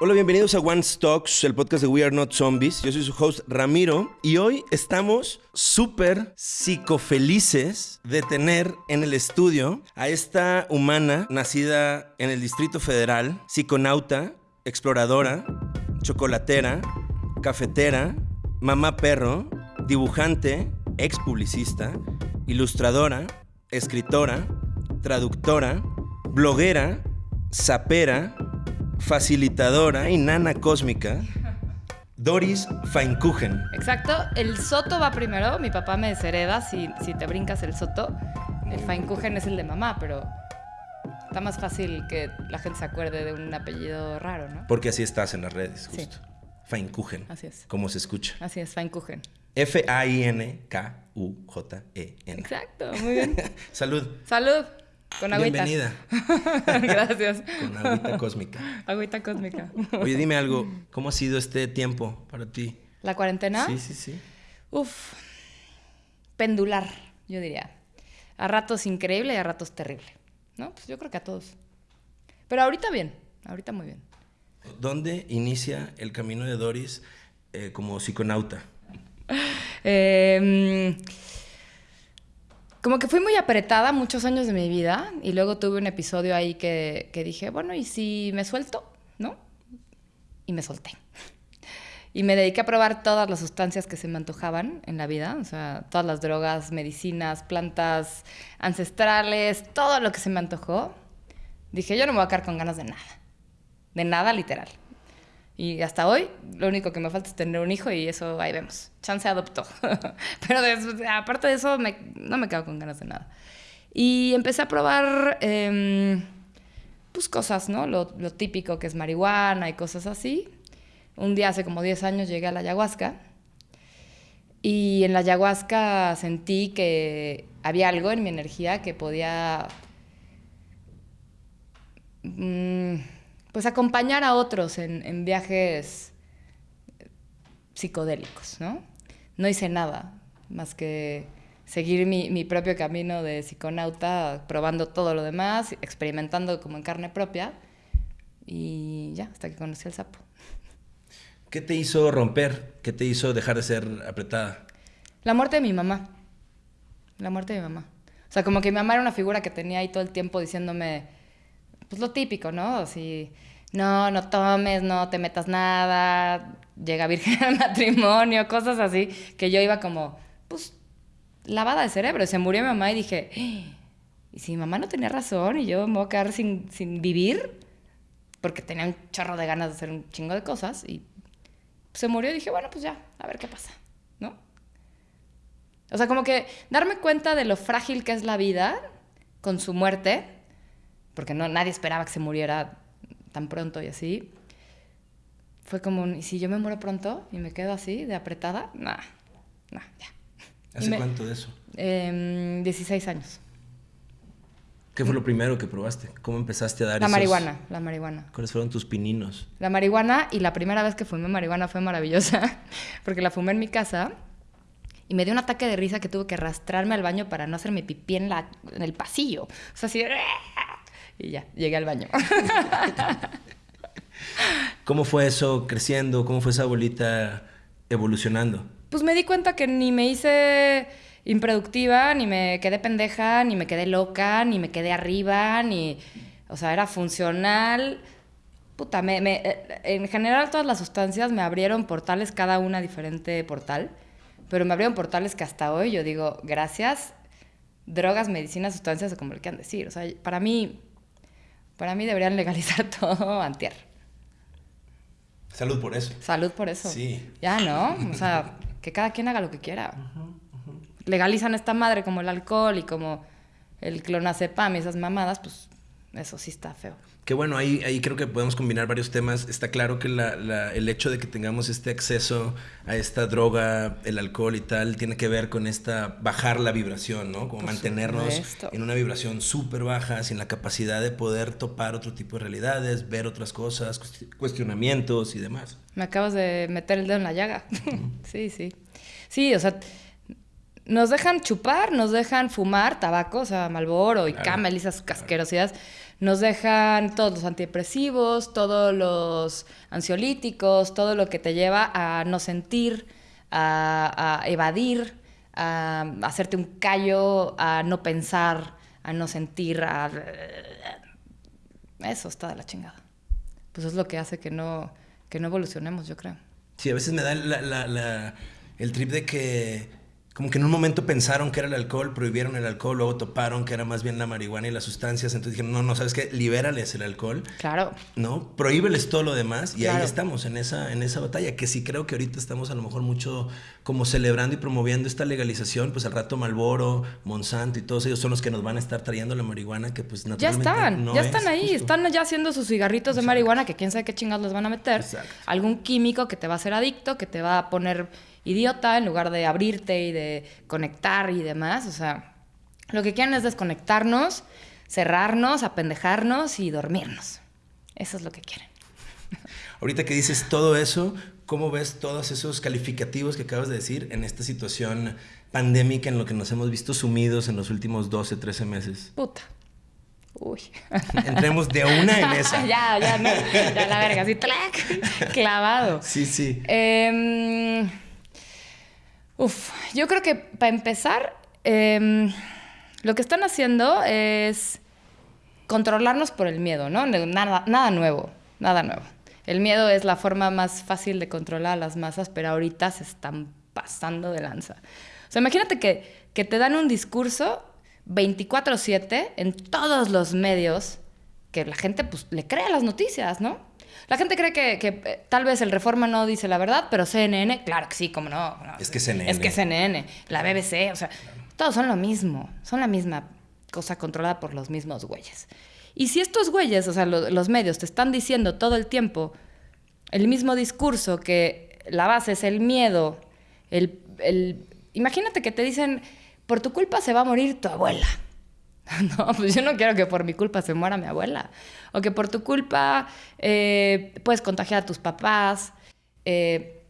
Hola, bienvenidos a One Stocks, el podcast de We Are Not Zombies. Yo soy su host Ramiro y hoy estamos súper psicofelices de tener en el estudio a esta humana nacida en el Distrito Federal, psiconauta, exploradora, chocolatera, cafetera, mamá perro, dibujante, ex publicista, ilustradora, escritora, traductora, bloguera, sapera, facilitadora y nana cósmica, Doris Feinkuchen. Exacto, el soto va primero, mi papá me deshereda si, si te brincas el soto. El Feinkuchen es el de mamá, pero está más fácil que la gente se acuerde de un apellido raro, ¿no? Porque así estás en las redes, Sí. justo. Feinkuchen. Así es. Como se escucha. Así es, Feinkuchen. F-A-I-N-K-U-J-E-N. Exacto, muy bien. Salud. Salud, con agüita. Bienvenida. Gracias. Con agüita cósmica. Agüita cósmica. Oye, dime algo. ¿Cómo ha sido este tiempo para ti? ¿La cuarentena? Sí, sí, sí. Uf, pendular, yo diría. A ratos increíble y a ratos terrible. ¿No? Pues yo creo que a todos. Pero ahorita bien, ahorita muy bien. ¿Dónde inicia el camino de Doris eh, como psiconauta? Eh, como que fui muy apretada muchos años de mi vida y luego tuve un episodio ahí que, dije, bueno, ¿y si me suelto? ¿No? Y me solté. Y me dediqué a probar todas las sustancias que se me antojaban en la vida, o sea, todas las drogas, medicinas, plantas ancestrales, todo lo que se me antojó. Dije, yo no me voy a quedar con ganas de nada. De nada, literal. Y hasta hoy, lo único que me falta es tener un hijo y eso ahí vemos. Chance adoptó. Pero de- aparte de eso, me- no me quedo con ganas de nada. Y empecé a probar, em, pues cosas, ¿no? Lo, lo típico que es marihuana y cosas así. Un día, hace como 10 años, llegué a la ayahuasca. Y en la ayahuasca sentí que había algo en mi energía que podía mm, pues acompañar a otros en, en viajes psicodélicos, ¿no? No hice nada más que seguir mi, mi propio camino de psiconauta, probando todo lo demás, experimentando como en carne propia y ya, hasta que conocí al sapo. ¿Qué te hizo romper? ¿Qué te hizo dejar de ser apretada? La muerte de mi mamá. La muerte de mi mamá. O sea, como que mi mamá era una figura que tenía ahí todo el tiempo diciéndome, pues lo típico, ¿no? Así, no, no tomes, no te metas nada, llega virgen al matrimonio, cosas así, que yo iba como, pues, lavada de cerebro. Se murió mi mamá y dije, "¡Ah! ¿y si mi mamá no tenía razón y yo me voy a quedar sin, sin vivir? Porque tenía un chorro de ganas de hacer un chingo de cosas y se murió y dije, bueno, pues ya, a ver qué pasa, ¿no? O sea, como que darme cuenta de lo frágil que es la vida con su muerte, porque no, nadie esperaba que se muriera tan pronto y así. Fue como, un, ¿y si yo me muero pronto y me quedo así, de apretada? Nah, nah, ya. ¿Hace me- cuánto de eso? Em, 16 años. ¿Qué fue lo primero que probaste? ¿Cómo empezaste a dar La esos- marihuana, la marihuana. ¿Cuáles fueron tus pininos? La marihuana y la primera vez que fumé marihuana fue maravillosa porque la fumé en mi casa y me dio un ataque de risa que tuve que arrastrarme al baño para no hacerme pipí en, la, en el pasillo. O sea, así... Y ya, llegué al baño. ¿Cómo fue eso creciendo? ¿Cómo fue esa bolita evolucionando? Pues me di cuenta que ni me hice improductiva, ni me quedé pendeja, ni me quedé loca, ni me quedé arriba, ni... O sea, era funcional. Puta, me, me- eh, en general todas las sustancias me abrieron portales, cada una diferente portal, pero me abrieron portales que hasta hoy yo digo, gracias, drogas, medicinas, sustancias, o como le quieran decir. O sea, para mí, para mí deberían legalizar todo antier. Salud por eso. Salud por eso. Sí. Ya, ¿no? O sea, que cada quien haga lo que quiera. Legalizan esta madre como el alcohol y como el clonazepam y esas mamadas, pues eso sí está feo. Que bueno, ahí, ahí creo que podemos combinar varios temas. Está claro que la- la- el hecho de que tengamos este acceso a esta droga, el alcohol y tal, tiene que ver con esta bajar la vibración, ¿no? Como Por mantenernos supuesto. en una vibración súper baja, sin la capacidad de poder topar otro tipo de realidades, ver otras cosas, cuesti- cuestionamientos y demás. Me acabas de meter el dedo en la llaga. sí, sí. Sí, o sea, nos dejan chupar, nos dejan fumar tabaco, o sea, Malboro y Claro, Camel y esas casquerosidades. Nos dejan todos los antidepresivos, todos los ansiolíticos, todo lo que te lleva a no sentir, a, evadir, a, hacerte un callo, a no pensar, a no sentir, a... Eso está de la chingada. Pues es lo que hace que no, que no evolucionemos, yo creo. Sí, a veces me da el trip de que como que en un momento pensaron que era el alcohol, prohibieron el alcohol, luego toparon que era más bien la marihuana y las sustancias, entonces dijeron, no, no, ¿sabes qué? Libérales el alcohol. Claro. ¿No? Prohíbeles todo lo demás y ahí estamos en esa, en esa batalla, que sí creo que ahorita estamos a lo mejor mucho como celebrando y promoviendo esta legalización, pues al rato Malboro, Monsanto y todos ellos son los que nos van a estar trayendo la marihuana que pues naturalmente Ya están, ya están ahí, están ya haciendo sus cigarritos de marihuana que quién sabe qué chingados les van a meter. Exacto. Algún químico que te va a hacer adicto, que te va a poner idiota en lugar de abrirte y de conectar y demás. O sea, lo que quieren es desconectarnos, cerrarnos, apendejarnos y dormirnos. Eso es lo que quieren. Ahorita que dices todo eso, ¿cómo ves todos esos calificativos que acabas de decir en esta situación pandémica en lo que nos hemos visto sumidos en los últimos 12, 13 meses? Puta. Uy. Entremos de una en esa. ya, ya, no. Ya la verga, así, clavado. Sí, sí. Eh, Uf, yo creo que para empezar, em, lo que están haciendo es controlarnos por el miedo, ¿no? Nada, nada nuevo, nada nuevo. El miedo es la forma más fácil de controlar a las masas, pero ahorita se están pasando de lanza. O sea, imagínate que, que te dan un discurso 24/7 en todos los medios que la gente pues, le crea las noticias, ¿no? La gente cree que, eh, tal vez el Reforma no dice la verdad, pero CNN, claro que sí, como no, Es que CNN. Es que CNN, la BBC, o sea, todos son lo mismo, son la misma cosa controlada por los mismos güeyes. Y si estos güeyes, o sea, los medios te están diciendo todo el tiempo el mismo discurso, que la base es el miedo, el, el imagínate que te dicen, por tu culpa se va a morir tu abuela. No, pues yo no quiero que por mi culpa se muera mi abuela. O que por tu culpa eh, puedes contagiar a tus papás. Eh,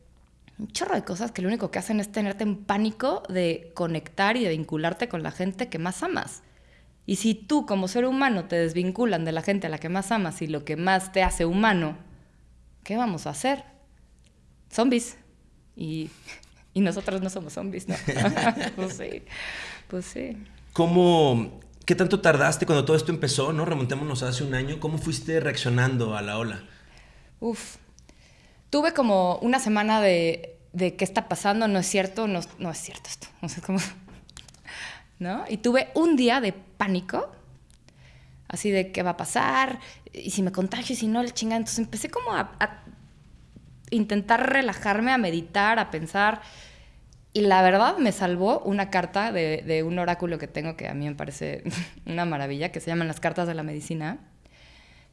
un chorro de cosas que lo único que hacen es tenerte en pánico de conectar y de vincularte con la gente que más amas. Y si tú como ser humano te desvinculan de la gente a la que más amas y lo que más te hace humano, ¿qué vamos a hacer? Zombies. Y, y nosotros no somos zombies, ¿no? pues sí, pues sí. ¿Cómo ¿Qué tanto tardaste cuando todo esto empezó? ¿no? Remontémonos hace un año. ¿Cómo fuiste reaccionando a la ola? Uf. Tuve como una semana de, de qué está pasando, no es cierto, no, no es cierto esto. No sé cómo. ¿No? Y tuve un día de pánico, así de qué va a pasar, y si me contagio, y si no, le chinga. Entonces empecé como a, a intentar relajarme, a meditar, a pensar y la verdad me salvó una carta de, un oráculo que tengo que a mí me parece una maravilla, que se llaman las cartas de la medicina,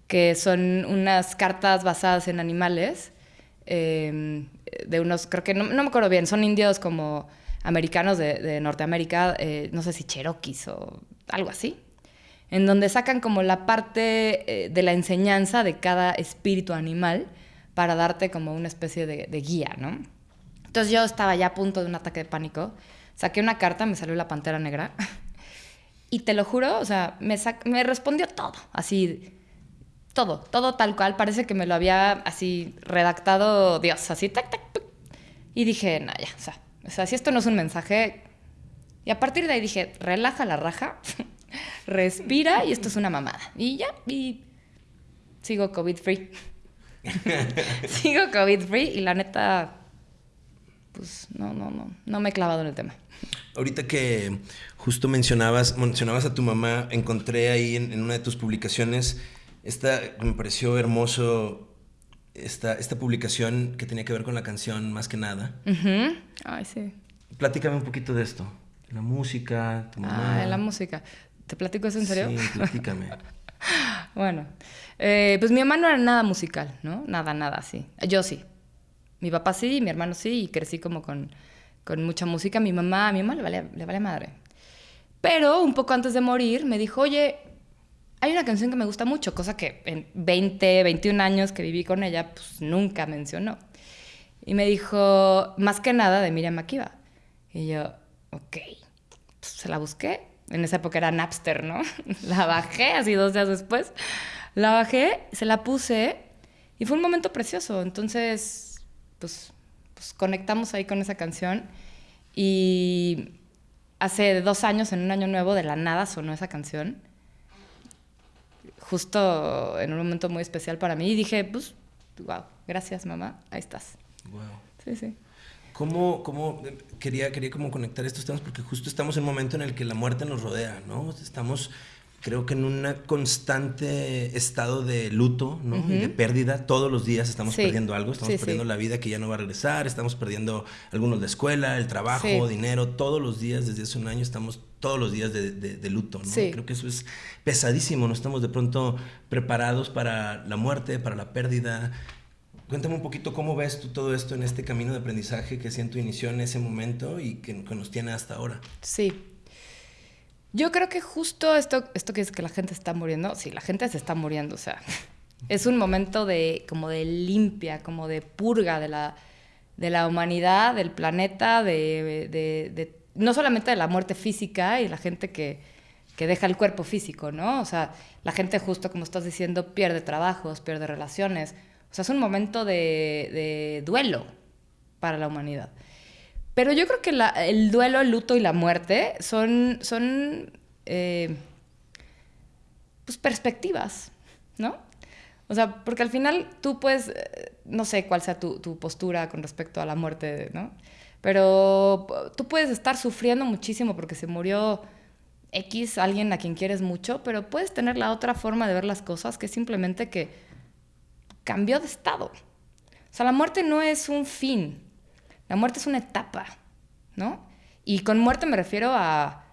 que son unas cartas basadas en animales, em, de unos, creo que no, me acuerdo bien, son indios como americanos de, Norteamérica, eh, no sé si cherokees o algo así, en donde sacan como la parte eh, de la enseñanza de cada espíritu animal para darte como una especie de, de guía, ¿no? Entonces yo estaba ya a punto de un ataque de pánico. Saqué una carta, me salió la pantera negra. y te lo juro, o sea, me, me respondió todo, así, todo, todo tal cual. Parece que me lo había así redactado Dios, así, tac, tac, Y dije, no, ya, o sea, o sea, si esto no es un mensaje. Y a partir de ahí dije, relaja la raja, respira y esto es una mamada. Y ya, y sigo COVID free. sigo COVID free y la neta pues no, no, no, no me he clavado en el tema. Ahorita que justo mencionabas, mencionabas a tu mamá, encontré ahí en, una de tus publicaciones, esta, me pareció hermoso, esta, esta publicación que tenía que ver con la canción Más que nada. Ay, sí. Platícame un poquito de esto. La música, tu mamá. Ah, la música. ¿Te platico eso en serio? Sí, platícame. bueno, eh, pues mi mamá no era nada musical, ¿no? Nada, nada así. Yo sí. Mi papá sí, mi hermano sí, y crecí como con, con mucha música. Mi mamá, a mi mamá le vale, le vale madre. Pero un poco antes de morir me dijo, oye, hay una canción que me gusta mucho, cosa que en 20, 21 años que viví con ella, pues nunca mencionó. Y me dijo, más que nada, de Miriam Makiba. Y yo, ok. se la busqué en esa época era Napster, ¿no? La bajé así dos días después. La bajé, se la puse y fue un momento precioso. Entonces, pues, pues conectamos ahí con esa canción y hace dos años, en un año nuevo, de la nada sonó esa canción. Justo en un momento muy especial para mí y dije, pues, wow, gracias mamá, ahí estás. Wow. Sí, sí. ¿Cómo, cómo quería, quería como conectar estos temas? Porque justo estamos en un momento en el que la muerte nos rodea, ¿no? Estamos, creo que en un constante estado de luto, de pérdida. Todos los días estamos perdiendo algo. Estamos perdiendo la vida que ya no va a regresar. Estamos perdiendo algunos de escuela, el trabajo, dinero. Todos los días, desde hace un año, estamos todos los días de, de, luto, ¿no? Creo que eso es pesadísimo. No estamos de pronto preparados para la muerte, para la pérdida. Cuéntame un poquito cómo ves tú todo esto en este camino de aprendizaje que siento inició en ese momento y que, nos tiene hasta ahora. Sí. Yo creo que justo esto, esto que es que la gente está muriendo, sí, la gente se está muriendo, o sea, es un momento de como de limpia, como de purga de la, de la humanidad, del planeta, de, de, no solamente de la muerte física y la gente que, que deja el cuerpo físico, ¿no? O sea, la gente justo como estás diciendo pierde trabajos, pierde relaciones o sea, es un momento de, duelo para la humanidad. Pero yo creo que el duelo, el luto y la muerte son, son eh, pues perspectivas, ¿no? O sea, porque al final tú puedes, eh, no sé cuál sea tu, tu, postura con respecto a la muerte, ¿no? Pero tú puedes estar sufriendo muchísimo porque se murió X, alguien a quien quieres mucho, pero puedes tener la otra forma de ver las cosas, que es simplemente que cambió de estado. O sea, la muerte no es un fin, la muerte es una etapa, ¿no? Y con muerte me refiero a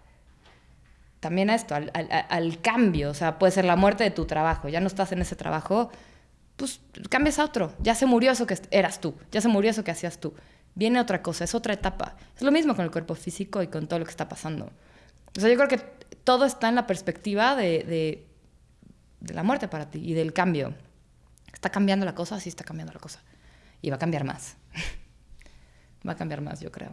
también a esto, al, cambio. O sea, puede ser la muerte de tu trabajo, ya no estás en ese trabajo, pues cambias a otro. Ya se murió eso que eras tú, ya se murió eso que hacías tú. Viene otra cosa, es otra etapa. Es lo mismo con el cuerpo físico y con todo lo que está pasando. O sea, yo creo que todo está en la perspectiva de, de la muerte para ti y del cambio. ¿Está cambiando la cosa? Sí, está cambiando la cosa. Y va a cambiar más. va a cambiar más, yo creo.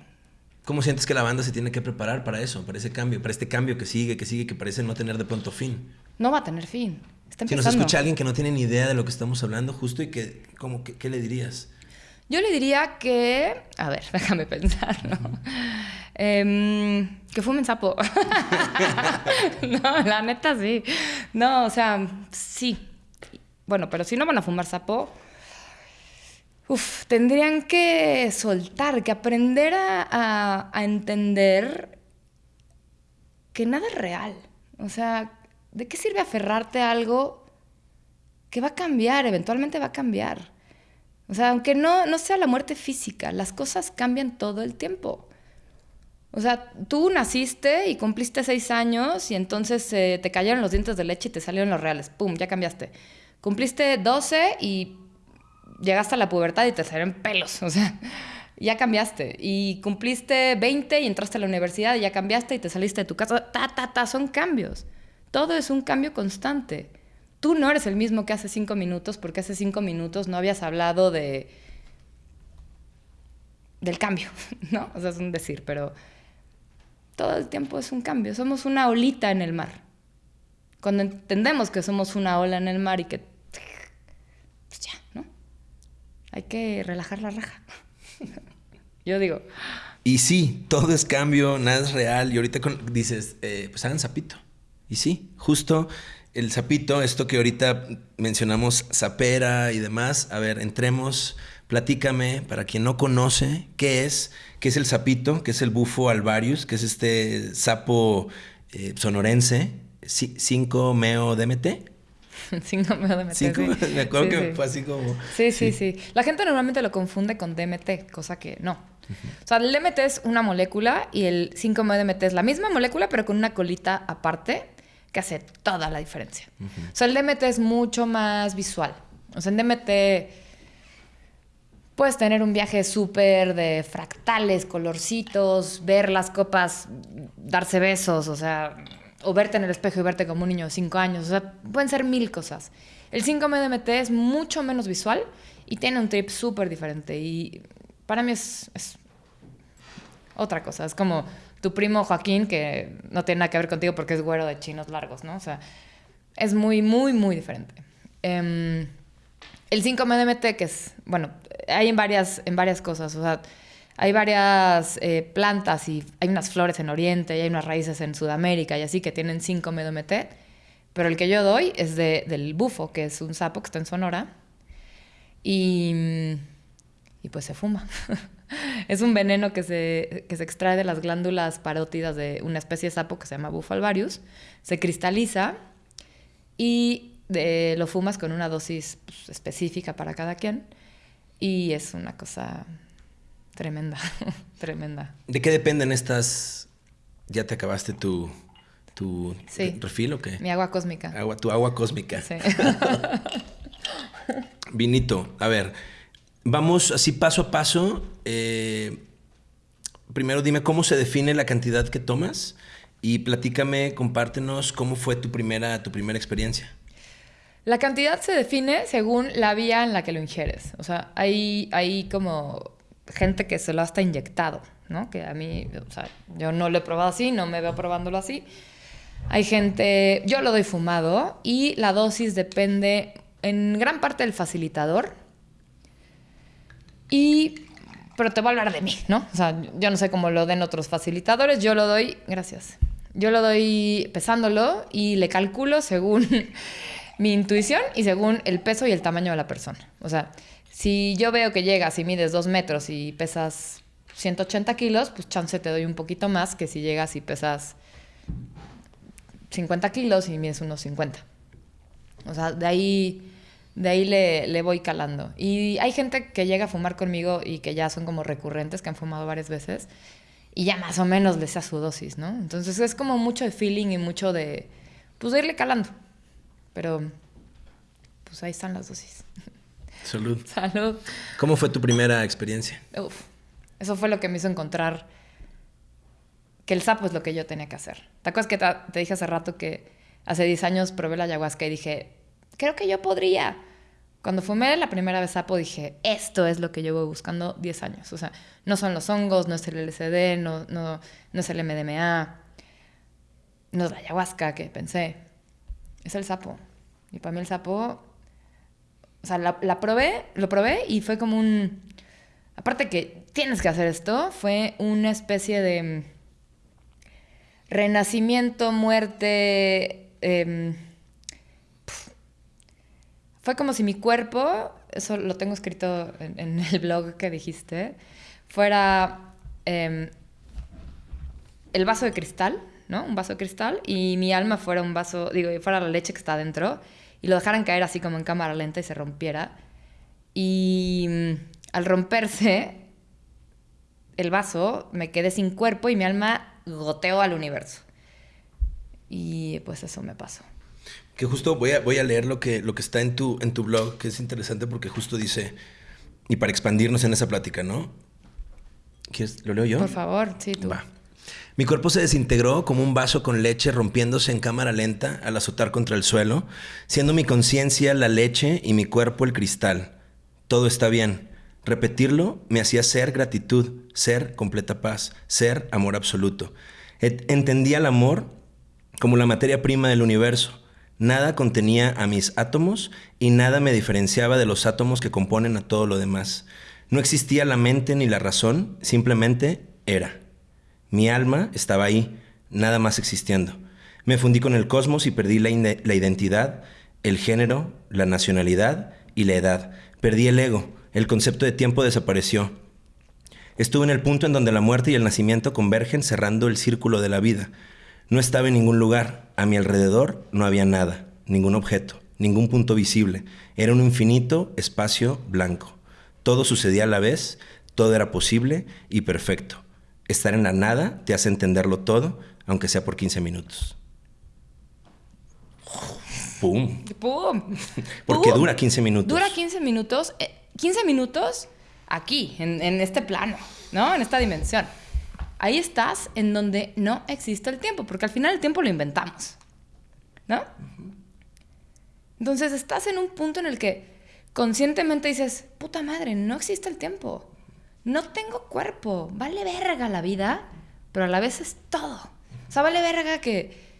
¿Cómo sientes que la banda se tiene que preparar para eso, para ese cambio, para este cambio que sigue, que sigue, que parece no tener de pronto fin? No va a tener fin. Está si nos escucha alguien que no tiene ni idea de lo que estamos hablando, justo, y que, ¿cómo, ¿qué le dirías? Yo le diría que, a ver, déjame pensar, ¿no? Em, que fumen sapo. no, la neta sí. No, o sea, sí, bueno, pero si no van a fumar sapo, uf, tendrían que soltar, que aprender a, entender que nada es real. O sea, ¿de qué sirve aferrarte a algo que va a cambiar, eventualmente va a cambiar? O sea, aunque no, no sea la muerte física, las cosas cambian todo el tiempo. O sea, tú naciste y cumpliste seis años y entonces eh, te cayeron los dientes de leche y te salieron los reales. ¡Pum! Ya cambiaste. Cumpliste 12 y llegaste a la pubertad y te salieron pelos, o sea, ya cambiaste. Y cumpliste 20 y entraste a la universidad y ya cambiaste y te saliste de tu casa. Ta, ta, ta, son cambios. Todo es un cambio constante. Tú no eres el mismo que hace cinco minutos porque hace cinco minutos no habías hablado de del cambio, ¿no? O sea, es un decir, pero todo el tiempo es un cambio. Somos una olita en el mar. Cuando entendemos que somos una ola en el mar y que pues ya. Hay que relajar la raja. Yo digo. Y sí, todo es cambio, nada es real. Y ahorita dices, eh, pues hagan sapito. Y sí, justo el sapito, esto que ahorita mencionamos, sapera y demás. A ver, entremos, platícame, para quien no conoce, ¿qué es? ¿Qué es el sapito? ¿Qué es el bufo alvarius? ¿Qué es este sapo eh, sonorense? 5 meo DMT. 5 meo DMT. sí. Me acuerdo que fue así como. Sí, sí, sí, La gente normalmente lo confunde con DMT, cosa que no. O sea, el DMT es una molécula y el 5 meo DMT es la misma molécula, pero con una colita aparte que hace toda la diferencia. O sea, el DMT es mucho más visual. O sea, en DMT puedes tener un viaje súper de fractales, colorcitos, ver las copas, darse besos, o sea, o verte en el espejo y verte como un niño de 5 años. O sea, pueden ser mil cosas. El 5-MDMT es mucho menos visual y tiene un trip súper diferente. Y para mí es, otra cosa. Es como tu primo Joaquín, que no tiene nada que ver contigo porque es güero de chinos largos, ¿no? O sea, es muy, muy, muy diferente. Em, el 5-MDMT, que es, bueno, hay en varias, en varias cosas, o sea, hay varias eh, plantas y hay unas flores en Oriente y hay unas raíces en Sudamérica y así que tienen 5-MDMT, pero el que yo doy es de, del bufo, que es un sapo que está en Sonora, y, y pues se fuma. es un veneno que se, que se extrae de las glándulas parótidas de una especie de sapo que se llama Bufalvarius, se cristaliza y lo fumas con una dosis pues, específica para cada quien y es una cosa tremenda, tremenda. ¿De qué dependen estas? ¿Ya te acabaste tu, tu refil o qué? Mi agua cósmica. Agua, tu agua cósmica. Sí. Vinito, a ver, vamos así paso a paso. Eh, primero dime cómo se define la cantidad que tomas y platícame, compártenos cómo fue tu primera, tu primera experiencia. La cantidad se define según la vía en la que lo ingieres. O sea, hay, hay como gente que se lo ha hasta inyectado, ¿no? Que a mí, o sea, yo no lo he probado así, no me veo probándolo así. Hay gente, yo lo doy fumado y la dosis depende en gran parte del facilitador. Y, pero te voy a hablar de mí, ¿no? O sea, yo no sé cómo lo den otros facilitadores, yo lo doy, gracias. Yo lo doy pesándolo y le calculo según mi intuición y según el peso y el tamaño de la persona. O sea, si yo veo que llegas y mides dos metros y pesas 180 kilos, pues chance te doy un poquito más que si llegas y pesas 50 kilos y mides unos 50. O sea, de ahí, de ahí le, voy calando. Y hay gente que llega a fumar conmigo y que ya son como recurrentes, que han fumado varias veces, y ya más o menos les da su dosis, ¿no? Entonces es como mucho de feeling y mucho de, pues, de irle calando. Pero, pues ahí están las dosis. Salud. Salud. ¿Cómo fue tu primera experiencia? Uf, eso fue lo que me hizo encontrar que el sapo es lo que yo tenía que hacer. ¿Te acuerdas que te, dije hace rato que hace 10 años probé la ayahuasca y dije, creo que yo podría? Cuando fumé la primera vez sapo dije, esto es lo que yo voy buscando 10 años. O sea, no son los hongos, no es el LSD, no, no, no es el MDMA, no es la ayahuasca que pensé, es el sapo. Y para mí el sapo, o sea, la, la probé, lo probé y fue como un... Aparte que tienes que hacer esto, fue una especie de renacimiento, muerte. Em, fue como si mi cuerpo, eso lo tengo escrito en, el blog que dijiste, fuera em, el vaso de cristal, ¿no? Un vaso de cristal, y mi alma fuera un vaso, digo, fuera la leche que está dentro, y lo dejaran caer así como en cámara lenta y se rompiera. Y mm, al romperse el vaso, me quedé sin cuerpo y mi alma goteó al universo. Y pues eso me pasó. Que justo voy a, voy a leer lo que, lo que está en tu, en tu blog, que es interesante porque justo dice, y para expandirnos en esa plática, ¿no? ¿Quieres, ¿Lo leo yo? Por favor, sí, tú. Va. Mi cuerpo se desintegró como un vaso con leche rompiéndose en cámara lenta al azotar contra el suelo, siendo mi conciencia la leche y mi cuerpo el cristal. Todo está bien. Repetirlo me hacía ser gratitud, ser completa paz, ser amor absoluto. Entendía el amor como la materia prima del universo. Nada contenía a mis átomos y nada me diferenciaba de los átomos que componen a todo lo demás. No existía la mente ni la razón, simplemente era. Mi alma estaba ahí, nada más existiendo. Me fundí con el cosmos y perdí la, identidad, el género, la nacionalidad y la edad. Perdí el ego, el concepto de tiempo desapareció. Estuve en el punto en donde la muerte y el nacimiento convergen cerrando el círculo de la vida. No estaba en ningún lugar, a mi alrededor no había nada, ningún objeto, ningún punto visible. Era un infinito espacio blanco. Todo sucedía a la vez, todo era posible y perfecto. Estar en la nada te hace entenderlo todo, aunque sea por 15 minutos. ¡Pum! ¡Pum! Porque dura 15 minutos. Dura 15 minutos. 15 eh, minutos aquí, en, en este plano, ¿no? En esta dimensión. Ahí estás en donde no existe el tiempo, porque al final el tiempo lo inventamos, ¿no? Entonces estás en un punto en el que conscientemente dices, puta madre, no existe el tiempo no tengo cuerpo, vale verga la vida, pero a la vez es todo. O sea, vale verga que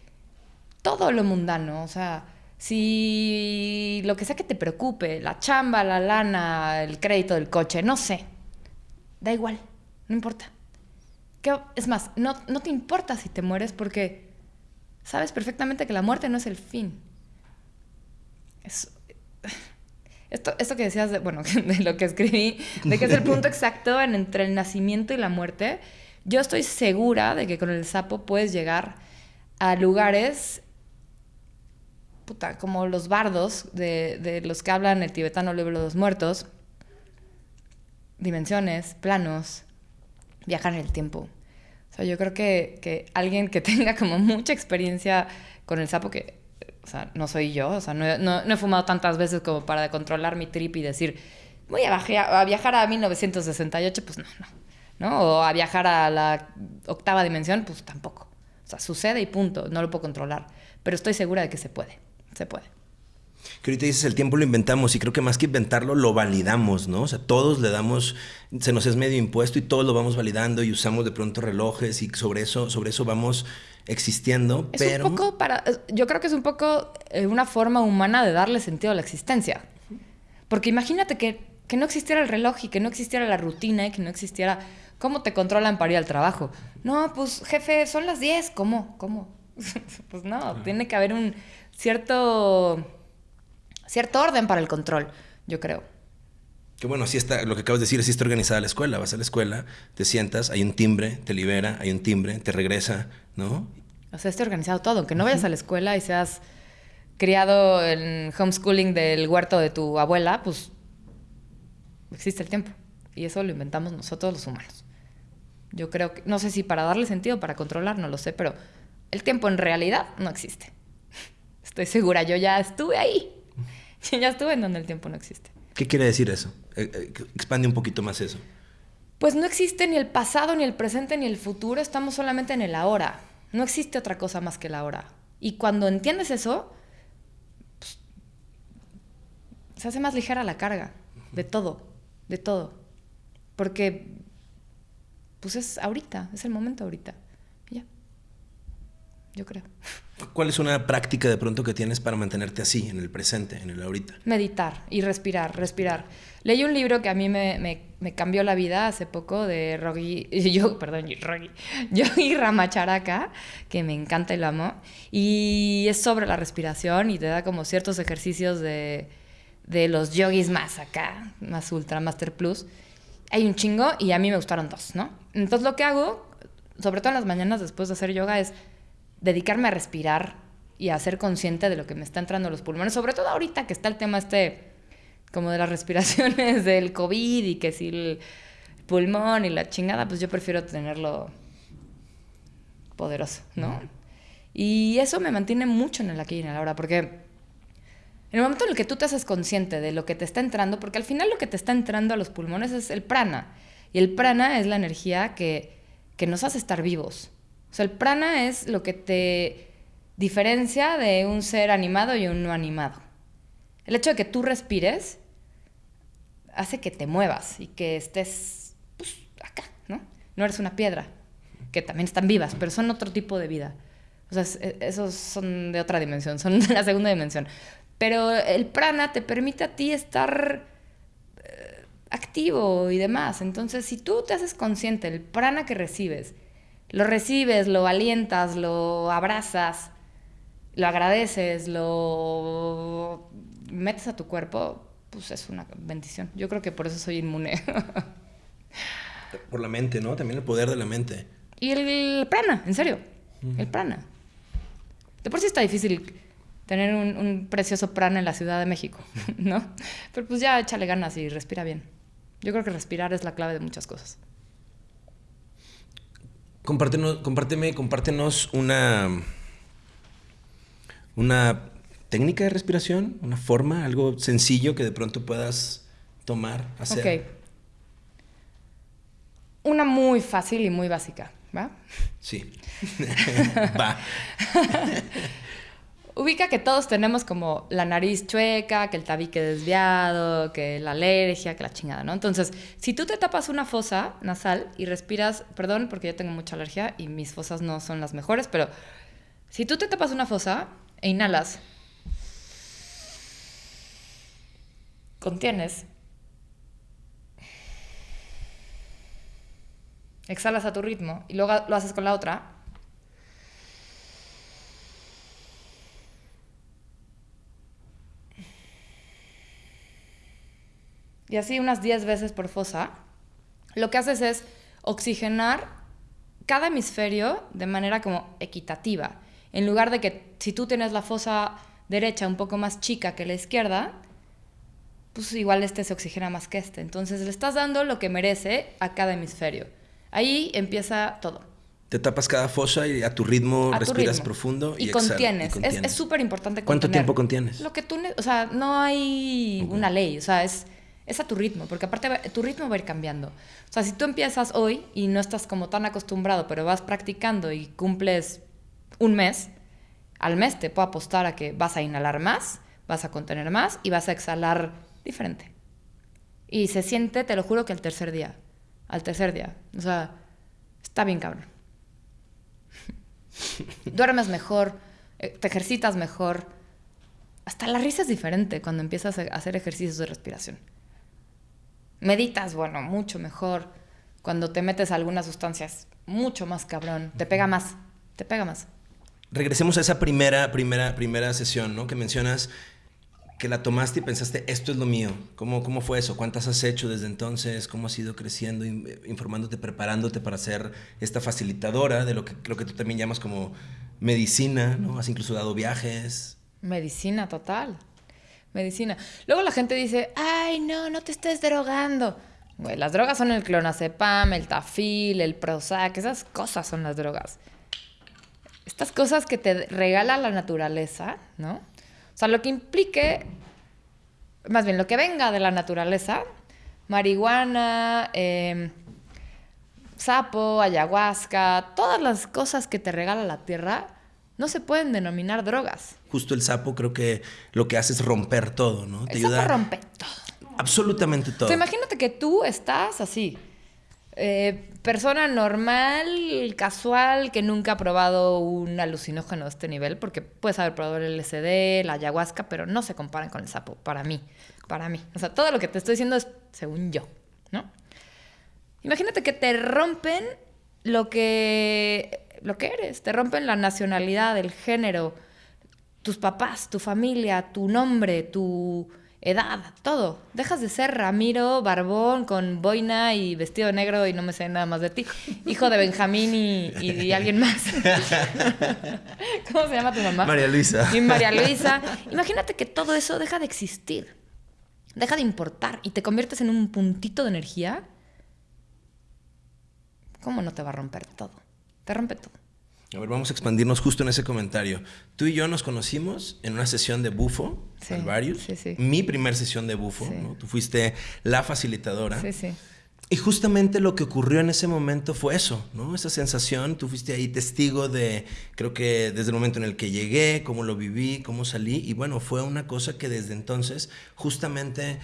todo lo mundano, o sea, si lo que sea que te preocupe, la chamba, la lana, el crédito del coche, no sé, da igual, no importa. ¿Qué, es más, no, no te importa si te mueres porque sabes perfectamente que la muerte no es el fin. Esto, esto que decías, de, bueno, de lo que escribí, de que es el punto exacto entre el nacimiento y la muerte, yo estoy segura de que con el sapo puedes llegar a lugares puta, como los bardos de, de los que hablan el tibetano libro de los muertos, dimensiones, planos, viajar en el tiempo. O sea, yo creo que, que, alguien que tenga como mucha experiencia con el sapo, que, no soy yo, o sea, no, no, he fumado tantas veces como para controlar mi trip y decir, voy a, a viajar a 1968, pues no, no. ¿no? O a viajar a la octava dimensión, pues tampoco. O sea, sucede y punto, no lo puedo controlar. Pero estoy segura de que se puede, se puede. Que ahorita dices, el tiempo lo inventamos y creo que más que inventarlo, lo validamos, ¿no? O sea, todos le damos, se nos es medio impuesto y todos lo vamos validando y usamos de pronto relojes y sobre eso, sobre eso vamos existiendo, es pero... Un poco para, yo creo que es un poco eh, una forma humana de darle sentido a la existencia. Porque imagínate que, que no existiera el reloj y que no existiera la rutina y que no existiera ¿Cómo te controlan para ir al trabajo? No, pues jefe, son las 10. ¿Cómo? ¿Cómo? pues no, tiene que haber un cierto, cierto orden para el control, yo creo. Que bueno, así está, lo que acabas de decir, así está organizada la escuela. Vas a la escuela, te sientas, hay un timbre, te libera, hay un timbre, te regresa, ¿no? O sea, está organizado todo. Aunque no vayas a la escuela y seas criado en homeschooling del huerto de tu abuela, pues existe el tiempo. Y eso lo inventamos nosotros los humanos. Yo creo que, no sé si para darle sentido, para controlar, no lo sé, pero el tiempo en realidad no existe. Estoy segura, yo ya estuve ahí. Yo ya estuve en donde el tiempo no existe. ¿Qué quiere decir eso? Eh, eh, expande un poquito más eso. Pues no existe ni el pasado, ni el presente, ni el futuro, estamos solamente en el ahora. No existe otra cosa más que el ahora. Y cuando entiendes eso, pues, se hace más ligera la carga de todo, de todo. Porque pues es ahorita, es el momento ahorita. ya. Yo creo. ¿Cuál es una práctica de pronto que tienes para mantenerte así, en el presente, en el ahorita? Meditar y respirar, respirar. Leí un libro que a mí me, me, cambió la vida hace poco de Rogi, yo, perdón, Rogi, Yogi Ramacharaka, que me encanta y lo amo. Y es sobre la respiración y te da como ciertos ejercicios de, de los yogis más acá, más ultra, master plus hay un chingo y a mí me gustaron dos, ¿no? Entonces lo que hago, sobre todo en las mañanas después de hacer yoga, es dedicarme a respirar y a ser consciente de lo que me está entrando a los pulmones, sobre todo ahorita que está el tema este como de las respiraciones del COVID y que si el pulmón y la chingada, pues yo prefiero tenerlo poderoso, ¿no? Y eso me mantiene mucho en el aquí y en el ahora, porque en el momento en el que tú te haces consciente de lo que te está entrando, porque al final lo que te está entrando a los pulmones es el prana. Y el prana es la energía que, que nos hace estar vivos. O sea, el prana es lo que te diferencia de un ser animado y un no animado. El hecho de que tú respires hace que te muevas y que estés pues, acá, ¿no? No eres una piedra, que también están vivas, pero son otro tipo de vida. O sea, esos son de otra dimensión, son de la segunda dimensión. Pero el prana te permite a ti estar eh, activo y demás. Entonces, si tú te haces consciente del prana que recibes, lo recibes, lo alientas, lo abrazas, lo agradeces, lo metes a tu cuerpo, pues es una bendición. Yo creo que por eso soy inmune. por la mente, ¿no? También el poder de la mente. Y el, prana, en serio. El prana. De por sí está difícil tener un, precioso prana en la Ciudad de México, ¿no? Pero pues ya échale ganas y respira bien. Yo creo que respirar es la clave de muchas cosas. Compártenos, compárteme, compártenos una, una técnica de respiración, una forma, algo sencillo que de pronto puedas tomar, hacer. Ok. Una muy fácil y muy básica, ¿va? Sí. Va. Ubica que todos tenemos como la nariz chueca, que el tabique desviado, que la alergia, que la chingada, ¿no? Entonces, si tú te tapas una fosa nasal y respiras, perdón porque yo tengo mucha alergia y mis fosas no son las mejores, pero si tú te tapas una fosa e inhalas, contienes, exhalas a tu ritmo y luego lo haces con la otra, y así unas 10 veces por fosa, lo que haces es oxigenar cada hemisferio de manera como equitativa. En lugar de que si tú tienes la fosa derecha un poco más chica que la izquierda, pues igual este se oxigena más que este. Entonces le estás dando lo que merece a cada hemisferio. Ahí empieza todo. Te tapas cada fosa y a tu ritmo respiras profundo y, contienes. Es súper importante ¿Cuánto tiempo contienes? Lo que tú, o sea, no hay una ley, o sea, es, es a tu ritmo, porque aparte tu ritmo va a ir cambiando. O sea, si tú empiezas hoy y no estás como tan acostumbrado, pero vas practicando y cumples un mes, al mes te puedo apostar a que vas a inhalar más, vas a contener más y vas a exhalar diferente. Y se siente, te lo juro, que al tercer día. Al tercer día. O sea, está bien cabrón. Duermes mejor, eh, te ejercitas mejor. Hasta la risa es diferente cuando empiezas a hacer ejercicios de respiración. Meditas, bueno, mucho mejor. Cuando te metes a algunas sustancias, mucho más cabrón. Te pega más, te pega más. Regresemos a esa primera, primera, primera sesión, ¿no? Que mencionas que la tomaste y pensaste, esto es lo mío. ¿Cómo, cómo fue eso? ¿Cuántas has hecho desde entonces? ¿Cómo has ido creciendo, informándote, preparándote para ser esta facilitadora de lo que creo que tú también llamas como medicina, ¿no? Has incluso dado viajes. Medicina total. Medicina. Luego la gente dice, ay, no, no te estés drogando. Güey, las drogas son el clonazepam, el tafil, el Prozac, esas cosas son las drogas. Estas cosas que te regala la naturaleza, ¿no? sea, lo que implique, más bien lo que venga de la naturaleza, marihuana, em, sapo, ayahuasca, todas las cosas que te regala la tierra, no se pueden denominar drogas. Justo el sapo creo que lo que hace es romper todo, ¿no? Te el ayuda sapo rompe todo. Absolutamente todo. imagínate que tú estás así, eh, persona normal, casual, que nunca ha probado un alucinógeno de este nivel, porque puedes haber probado el LSD, la ayahuasca, pero no se comparan con el sapo, para mí, para mí. O sea, todo lo que te estoy diciendo es según yo, ¿no? Imagínate que te rompen lo que, lo que eres, te rompen la nacionalidad, el género, tus papás, tu familia, tu nombre, tu edad, todo. Dejas de ser Ramiro, barbón, con boina y vestido negro y no me sé nada más de ti. Hijo de Benjamín y, alguien más. ¿Cómo se llama tu mamá? María Luisa. Y María Luisa. Imagínate que todo eso deja de existir. Deja de importar y te conviertes en un puntito de energía. ¿Cómo no te va a romper todo? Te rompe todo. A ver, vamos a expandirnos justo en ese comentario. Tú y yo nos conocimos en una sesión de bufo, sí, Sí, sí. Mi primer sesión de bufo, ¿no? Tú fuiste la facilitadora. Sí, sí. Y justamente lo que ocurrió en ese momento fue eso, ¿no? Esa sensación, tú fuiste ahí testigo de, creo que desde el momento en el que llegué, cómo lo viví, cómo salí, y bueno, fue una cosa que desde entonces justamente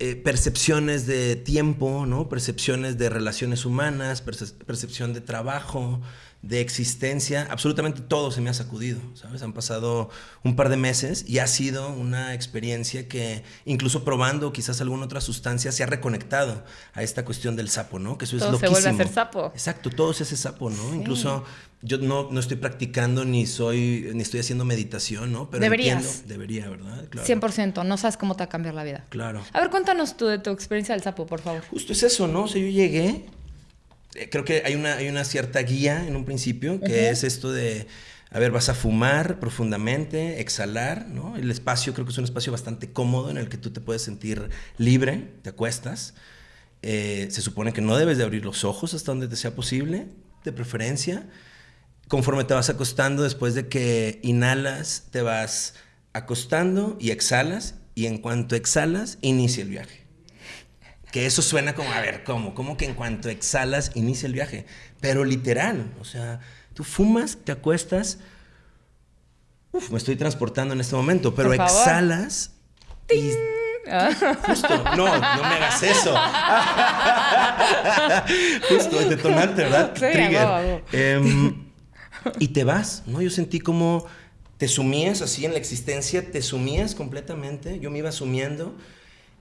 eh, percepciones de tiempo, ¿no? Percepciones de relaciones humanas, percepción de trabajo, de existencia, absolutamente todo se me ha sacudido, ¿sabes? Han pasado un par de meses y ha sido una experiencia que, incluso probando quizás alguna otra sustancia, se ha reconectado a esta cuestión del sapo, ¿no? Que eso es loquísimo. se vuelve a ser sapo. Exacto, todo es ese sapo, ¿no? Incluso yo no, no, estoy practicando ni soy ni estoy haciendo meditación, ¿no? Pero Deberías. entiendo, debería, ¿verdad? Claro. 100%, no sabes cómo te va a cambiar la vida. Claro. A ver, cuéntanos tú de tu experiencia del sapo, por favor. Justo es eso, ¿no? O sea, yo llegué creo que hay una, hay una cierta guía en un principio, que es esto de, a ver, vas a fumar profundamente, exhalar, ¿no? El espacio creo que es un espacio bastante cómodo en el que tú te puedes sentir libre, te acuestas. Eh, se supone que no debes de abrir los ojos hasta donde te sea posible, de preferencia. Conforme te vas acostando, después de que inhalas, te vas acostando y exhalas, y en cuanto exhalas, inicia el viaje. Que eso suena como, a ver, ¿cómo? ¿Cómo que en cuanto exhalas inicia el viaje? Pero literal, o sea, tú fumas, te acuestas, uf, me estoy transportando en este momento, pero exhalas y Justo, no, no me hagas eso. Justo, el detonante, ¿verdad? Sí, Trigger. Em, y te vas, ¿no? Yo sentí como te sumías así en la existencia, te sumías completamente, yo me iba sumiendo.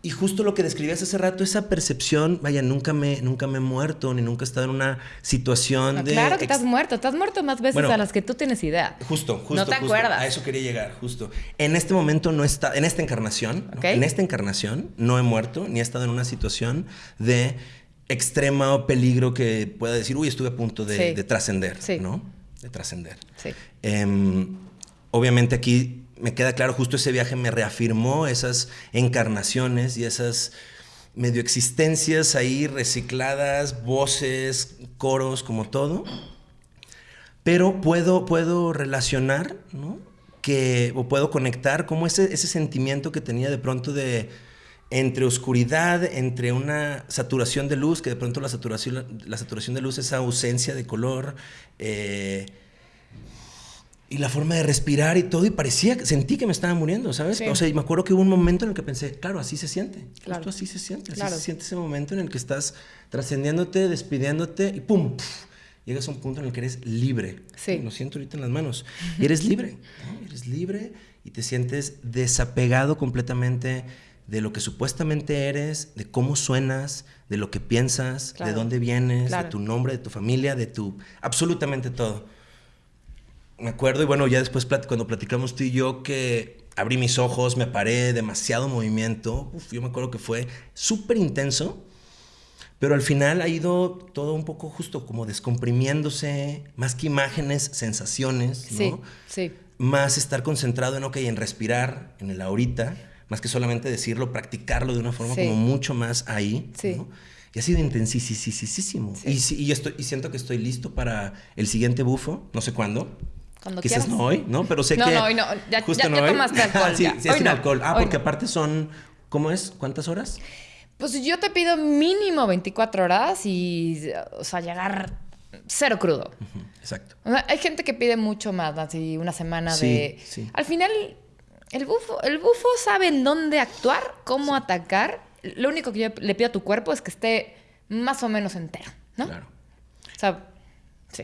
Y justo lo que describías hace rato, esa percepción, vaya, nunca me, nunca me he muerto, ni nunca he estado en una situación de... Claro que estás muerto, estás muerto más veces a las que tú tienes idea. Justo, justo. No te acuerdas. A eso quería llegar, justo. En este momento no está, en esta encarnación, en esta encarnación no he muerto, ni he estado en una situación de extremo peligro que pueda decir, uy, estuve a punto de, trascender, ¿no? De trascender. Sí. Em, obviamente aquí me queda claro, justo ese viaje me reafirmó esas encarnaciones y esas medio existencias ahí recicladas, voces, coros, como todo. Pero puedo, puedo relacionar, ¿no? Que, o puedo conectar como ese, ese sentimiento que tenía de pronto de entre oscuridad, entre una saturación de luz, que de pronto la saturación, la saturación de luz, esa ausencia de color, eh, y la forma de respirar y todo, y parecía, sentí que me estaba muriendo, ¿sabes? O sea, y me acuerdo que hubo un momento en el que pensé, claro, así se siente. Claro. Justo así se siente. Así se siente ese momento en el que estás trascendiéndote, despidiéndote y ¡pum! llegas a un punto en el que eres libre. Sí. Lo siento ahorita en las manos. Y eres libre. Eres libre y te sientes desapegado completamente de lo que supuestamente eres, de cómo suenas, de lo que piensas, de dónde vienes, de tu nombre, de tu familia, de tu... absolutamente todo me acuerdo, y bueno, ya después cuando platicamos tú y yo, que abrí mis ojos, me paré, demasiado movimiento. yo me acuerdo que fue súper intenso, pero al final ha ido todo un poco justo como descomprimiéndose, más que imágenes, sensaciones, ¿no? Sí, sí. Más estar concentrado en, ok, en respirar, en el ahorita, más que solamente decirlo, practicarlo de una forma como mucho más ahí, sí. Y ha sido intensísimo. Sí. Y, y, estoy, y siento que estoy listo para el siguiente bufo, no sé cuándo, cuando Quizás quieras. no hoy, ¿no? Pero sé no, que. No, hoy no. Ya, ya, ya tomaste alcohol. sí, sí, es sin alcohol. Ah, porque aparte son. ¿Cómo es? ¿Cuántas horas? Pues yo te pido mínimo 24 horas y. O sea, llegar cero crudo. exacto. O sea, hay gente que pide mucho más, así una semana de. Sí. Al final, el bufo, el bufo sabe en dónde actuar, cómo atacar. Lo único que yo le pido a tu cuerpo es que esté más o menos entero, ¿no? Claro. O sea,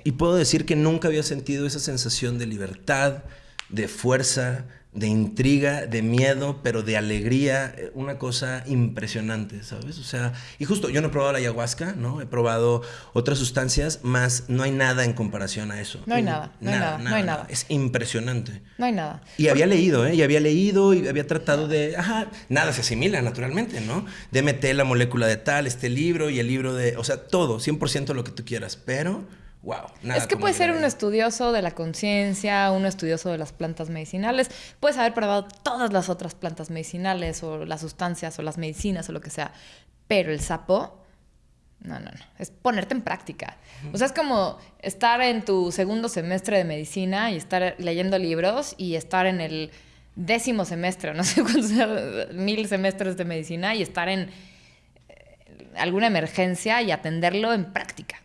y puedo decir que nunca había sentido esa sensación de libertad, de fuerza, de intriga, de miedo, pero de alegría, eh, una cosa impresionante, ¿sabes? O sea, y justo, yo no he probado la ayahuasca, ¿no? He probado otras sustancias, más no hay nada en comparación a eso. No hay nada, no hay nada, no hay nada. Es impresionante. No hay nada. Y había leído, ¿eh? Y había leído y había tratado de, ajá, nada se asimila naturalmente, ¿no? DMT, la molécula de tal, este libro y el libro de, o sea, todo, 100% lo que tú quieras, pero wow. es que puedes ser un estudioso de la conciencia, un estudioso de las plantas medicinales, puedes haber probado todas las otras plantas medicinales o las sustancias o las medicinas o lo que sea, pero el sapo, no, no, no, es ponerte en práctica. O sea, es como estar en tu segundo semestre de medicina y estar leyendo libros y estar en el décimo semestre, no sé cuántos, mil semestres de medicina y estar en eh, alguna emergencia y atenderlo en práctica.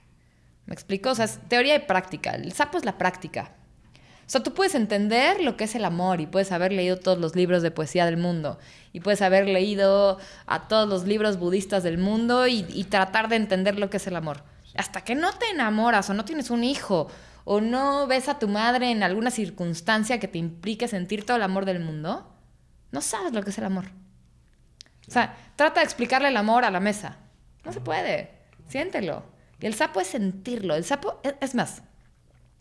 ¿Me explico? O sea, es teoría y práctica. El sapo es la práctica. O sea, tú puedes entender lo que es el amor y puedes haber leído todos los libros de poesía del mundo y puedes haber leído a todos los libros budistas del mundo y, tratar de entender lo que es el amor. Hasta que no te enamoras o no tienes un hijo o no ves a tu madre en alguna circunstancia que te implique sentir todo el amor del mundo, no sabes lo que es el amor. O sea, trata de explicarle el amor a la mesa. No se puede. Siéntelo. El sapo es sentirlo. El sapo, es más,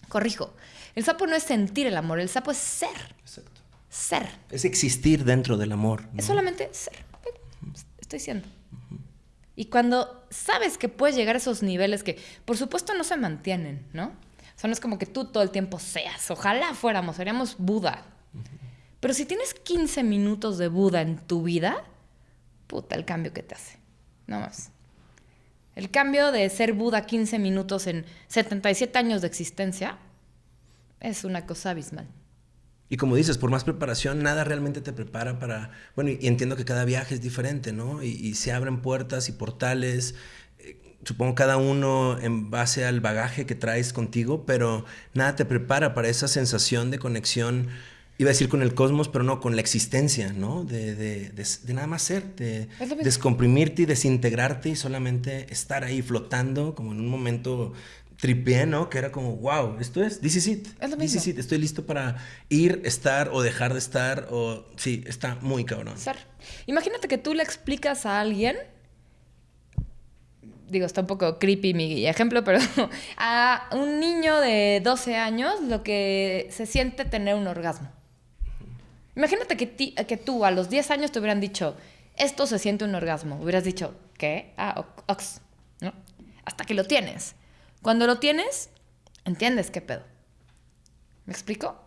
corrijo, el sapo no es sentir el amor, el sapo es ser. Exacto. Ser. Es existir dentro del amor. Es solamente ser. Estoy siendo. Y cuando sabes que puedes llegar a esos niveles que, por supuesto, no se mantienen, ¿no? O sea, no es como que tú todo el tiempo seas. Ojalá fuéramos, seríamos Buda. Pero si tienes 15 minutos de Buda en tu vida, puta el cambio que te hace. No más. El cambio de ser Buda 15 minutos en 77 años de existencia es una cosa abismal. Y como dices, por más preparación, nada realmente te prepara para... Bueno, y entiendo que cada viaje es diferente, ¿no? Y, se abren puertas y portales, eh, supongo cada uno en base al bagaje que traes contigo, pero nada te prepara para esa sensación de conexión Iba a decir con el cosmos, pero no, con la existencia, ¿no? De, de, de, nada más ser, de descomprimirte y desintegrarte y solamente estar ahí flotando como en un momento tripié, ¿no? Que era como, wow, esto es, this is it. Es lo This is it. Estoy listo para ir, estar o dejar de estar o... Sí, está muy cabrón. Ser. Imagínate que tú le explicas a alguien digo, está un poco creepy mi ejemplo, pero a un niño de 12 años lo que se siente tener un orgasmo. Imagínate que, que tú a los 10 años te hubieran dicho, esto se siente un orgasmo. Hubieras dicho, ¿qué? Ah, ox, ¿no? Hasta que lo tienes. Cuando lo tienes, entiendes qué pedo. ¿Me explico?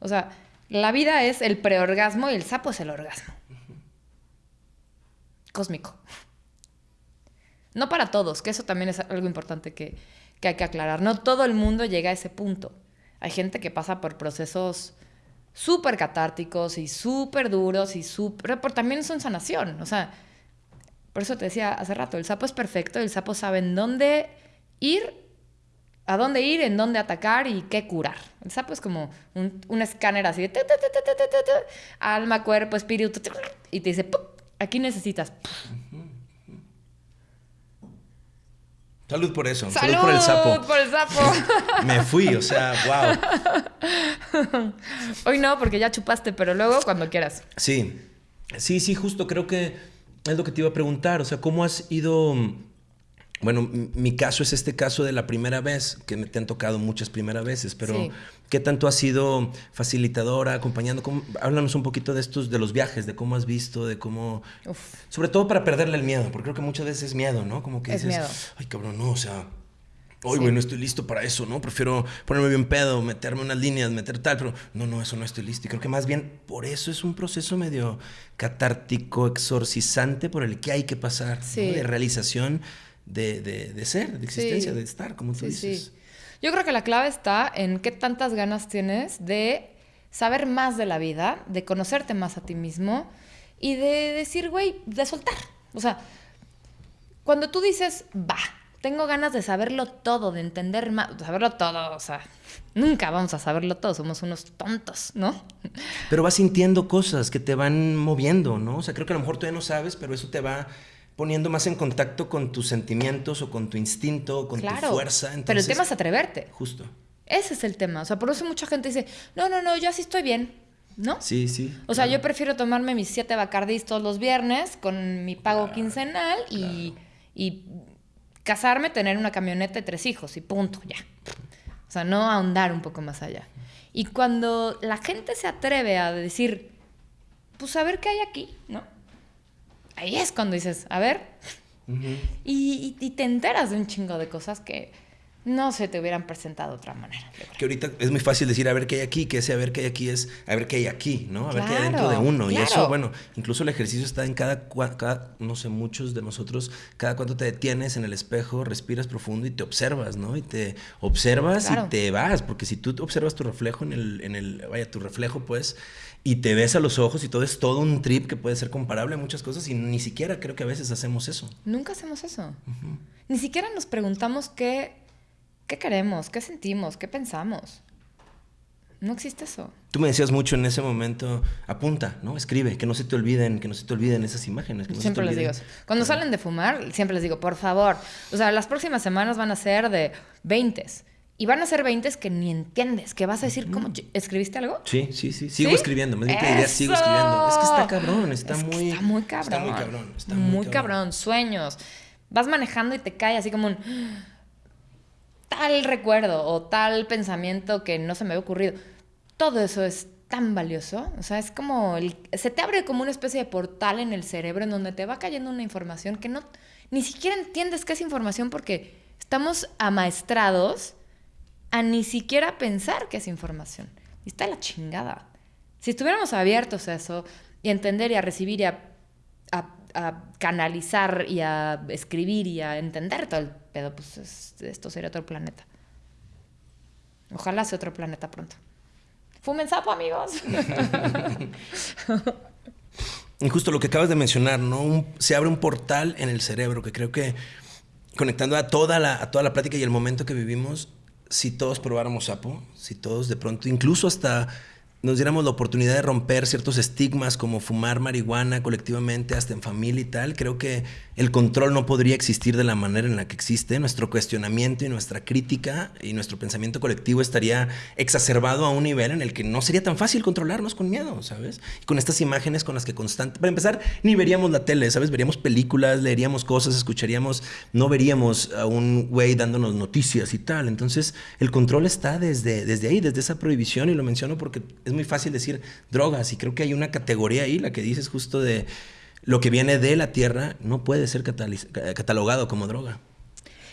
O sea, la vida es el preorgasmo y el sapo es el orgasmo. Cósmico. No para todos, que eso también es algo importante que, hay que aclarar. No todo el mundo llega a ese punto. Hay gente que pasa por procesos súper catárticos y súper duros y súper... Pero también son sanación. O sea, por eso te decía hace rato, el sapo es perfecto, el sapo sabe en dónde ir, a dónde ir, en dónde atacar y qué curar. El sapo es como un, escáner así de... alma, cuerpo, espíritu, y te dice, aquí necesitas... Salud por eso. Salud, por el sapo. por el sapo. Me fui, o sea, wow. Hoy no, porque ya chupaste, pero luego cuando quieras. Sí. Sí, sí, justo creo que es lo que te iba a preguntar. O sea, ¿cómo has ido bueno, mi caso es este caso de la primera vez, que te han tocado muchas primeras veces, pero ¿qué tanto has sido facilitadora, acompañando? háblanos un poquito de estos, de los viajes, de cómo has visto, de cómo... Sobre todo para perderle el miedo, porque creo que muchas veces es miedo, ¿no? Como que dices, ay cabrón, no, o sea, hoy, güey, no estoy listo para eso, ¿no? Prefiero ponerme bien pedo, meterme unas líneas, meter tal, pero no, no, eso no estoy listo. Y creo que más bien por eso es un proceso medio catártico, exorcizante, por el que hay que pasar, de realización de, de, ser, de existencia, de estar, como tú dices. Yo creo que la clave está en qué tantas ganas tienes de saber más de la vida, de conocerte más a ti mismo y de decir, güey, de soltar. O sea, cuando tú dices, va, tengo ganas de saberlo todo, de entender más, de saberlo todo, o sea, nunca vamos a saberlo todo, somos unos tontos, ¿no? Pero vas sintiendo cosas que te van moviendo, ¿no? O sea, creo que a lo mejor ya no sabes, pero eso te va poniendo más en contacto con tus sentimientos o con tu instinto o con tu fuerza. pero el tema es atreverte. Justo. Ese es el tema. O sea, por eso mucha gente dice, no, no, no, yo así estoy bien. ¿No? Sí, sí. O sea, yo prefiero tomarme mis siete bacardís todos los viernes con mi pago quincenal y, y casarme, tener una camioneta y tres hijos y punto, ya. O sea, no ahondar un poco más allá. Y cuando la gente se atreve a decir, pues a ver qué hay aquí, ¿no? Ahí es cuando dices, a ver, y, y, te enteras de un chingo de cosas que no se te hubieran presentado de otra manera. Que ahorita es muy fácil decir a ver qué hay aquí, que ese a ver qué hay aquí es a ver qué hay aquí, ¿no? A ver qué hay dentro de uno. Y eso, bueno, incluso el ejercicio está en cada, cada, no sé, muchos de nosotros, cada cuánto te detienes en el espejo, respiras profundo y te observas, ¿no? Y te observas y te vas, porque si tú observas tu reflejo en el, en el, vaya, tu reflejo, pues, y te ves a los ojos y todo es todo un trip que puede ser comparable a muchas cosas y ni siquiera creo que a veces hacemos eso. Nunca hacemos eso. Ni siquiera nos preguntamos qué, qué queremos, qué sentimos, qué pensamos. No existe eso. Tú me decías mucho en ese momento, apunta, ¿no? Escribe, que no se te olviden, que no se te olviden esas imágenes. siempre les digo eso. Cuando salen de fumar, siempre les digo, por favor. O sea, las próximas semanas van a ser de 20 y van a ser 20 que ni entiendes, que vas a decir, ¿cómo? ¿Escribiste algo? Sí, sí, sí. Sigo escribiendo. Me idea, sigo escribiendo. Es que está cabrón, está muy. Está muy cabrón. Está muy cabrón. Está muy, cabrón. Sueños. Vas manejando y te cae así como un. Tal recuerdo o tal pensamiento que no se me había ocurrido. Todo eso es tan valioso. O sea, es como. El, se te abre como una especie de portal en el cerebro en donde te va cayendo una información que no. Ni siquiera entiendes qué es información porque estamos amaestrados a ni siquiera pensar que es información. Y está la chingada. Si estuviéramos abiertos a eso y a entender y a recibir y a, canalizar y a escribir y a entender todo el pedo, pues esto sería otro planeta. Ojalá sea otro planeta pronto. Fumen sapo, amigos. y justo lo que acabas de mencionar, ¿no? se abre un portal en el cerebro que creo que conectando a toda la, a toda la plática y el momento que vivimos, si todos probáramos sapo, si todos de pronto, incluso hasta nos diéramos la oportunidad de romper ciertos estigmas como fumar marihuana colectivamente, hasta en familia y tal, creo que el control no podría existir de la manera en la que existe. Nuestro cuestionamiento y nuestra crítica y nuestro pensamiento colectivo estaría exacerbado a un nivel en el que no sería tan fácil controlarnos con miedo, ¿sabes? Y con estas imágenes con las que constante... Para empezar, ni veríamos la tele, ¿sabes? Veríamos películas, leeríamos cosas, escucharíamos, no veríamos a un güey dándonos noticias y tal. Entonces, el control está desde, desde ahí, desde esa prohibición, y lo menciono porque es muy fácil decir drogas y creo que hay una categoría ahí, la que dices justo de lo que viene de la tierra no puede ser catalogado como droga.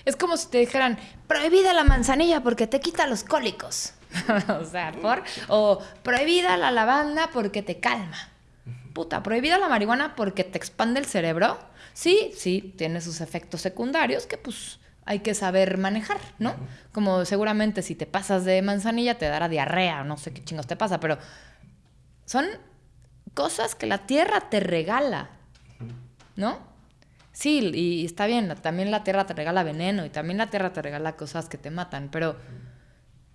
Es como si te dijeran, prohibida la manzanilla porque te quita los cólicos. o sea, por... O prohibida la lavanda porque te calma. Puta, prohibida la marihuana porque te expande el cerebro. Sí, sí, tiene sus efectos secundarios que pues hay que saber manejar, ¿no? Como seguramente si te pasas de manzanilla te dará diarrea, no sé qué chingos te pasa, pero son cosas que la tierra te regala, ¿no? Sí, y está bien, también la tierra te regala veneno y también la tierra te regala cosas que te matan, pero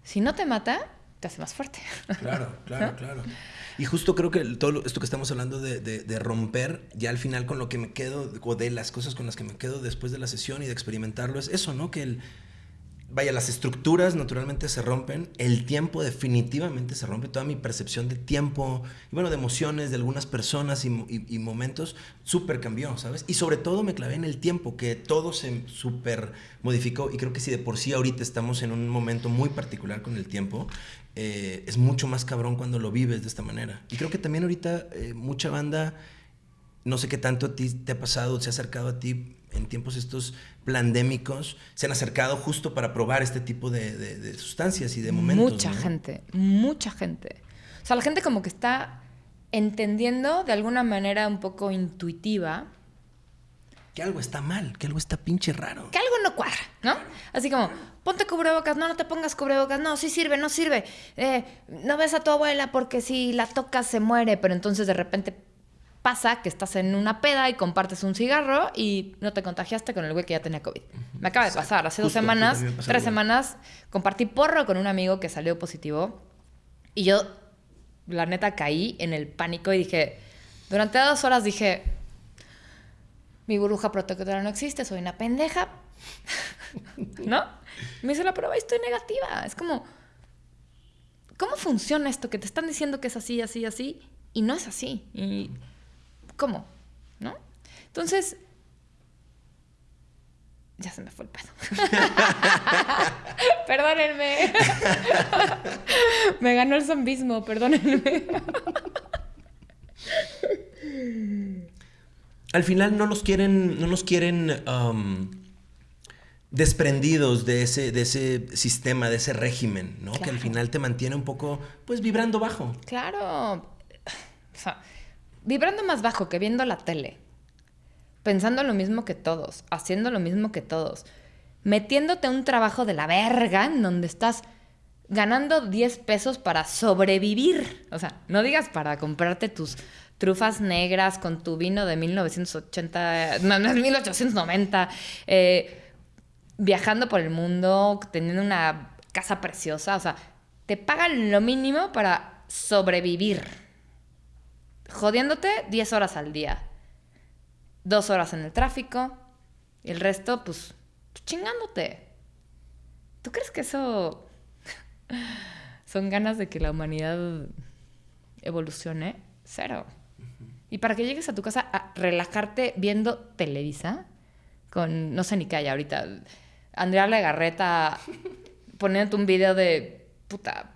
si no te mata, te hace más fuerte. Claro, claro, claro. Y justo creo que todo esto que estamos hablando de, romper, ya al final con lo que me quedo, o de las cosas con las que me quedo después de la sesión y de experimentarlo, es eso, ¿no? Que el, vaya, las estructuras naturalmente se rompen, el tiempo definitivamente se rompe, toda mi percepción de tiempo y bueno, de emociones de algunas personas y, momentos súper cambió, ¿sabes? Y sobre todo me clavé en el tiempo, que todo se súper modificó y creo que si de por sí ahorita estamos en un momento muy particular con el tiempo, eh, es mucho más cabrón cuando lo vives de esta manera. Y creo que también ahorita eh, mucha banda, no sé qué tanto a ti te ha pasado, se ha acercado a ti en tiempos estos pandémicos, se han acercado justo para probar este tipo de, sustancias y de momentos. Mucha gente, mucha gente. O sea, la gente como que está entendiendo de alguna manera un poco intuitiva que algo está mal, que algo está pinche raro. Que algo no cuadra, ¿no? Así como, ponte cubrebocas, no, no te pongas cubrebocas, no, sí sirve, no sirve. Eh, no ves a tu abuela porque si la tocas se muere, pero entonces de repente pasa que estás en una peda y compartes un cigarro y no te contagiaste con el güey que ya tenía COVID. Me acaba de pasar, hace dos semanas, tres semanas, compartí porro con un amigo que salió positivo y yo, la neta, caí en el pánico y dije, durante dos horas dije, mi burbuja protectora no existe, soy una pendeja. ¿No? Me hice la prueba y estoy negativa. Es como, ¿cómo funciona esto? Que te están diciendo que es así, así, así, y no es así. ¿Y cómo? ¿No? Entonces, ya se me fue el pedo. perdónenme. me ganó el zombismo, perdónenme al final no nos quieren, no nos quieren um, desprendidos de ese, de ese sistema, de ese régimen, ¿no? Que al final te mantiene un poco, pues, vibrando bajo. Claro. O sea, vibrando más bajo que viendo la tele. Pensando lo mismo que todos, haciendo lo mismo que todos. Metiéndote un trabajo de la verga en donde estás ganando 10 pesos para sobrevivir. O sea, no digas para comprarte tus trufas negras con tu vino de 1980, no, no es 1890, eh, viajando por el mundo, teniendo una casa preciosa, o sea, te pagan lo mínimo para sobrevivir, jodiéndote 10 horas al día, dos horas en el tráfico, y el resto, pues, chingándote. ¿Tú crees que eso son ganas de que la humanidad evolucione? Cero. Y para que llegues a tu casa a relajarte viendo Televisa, con no sé ni qué hay ahorita, Andrea Legarreta poniéndote un video de puta.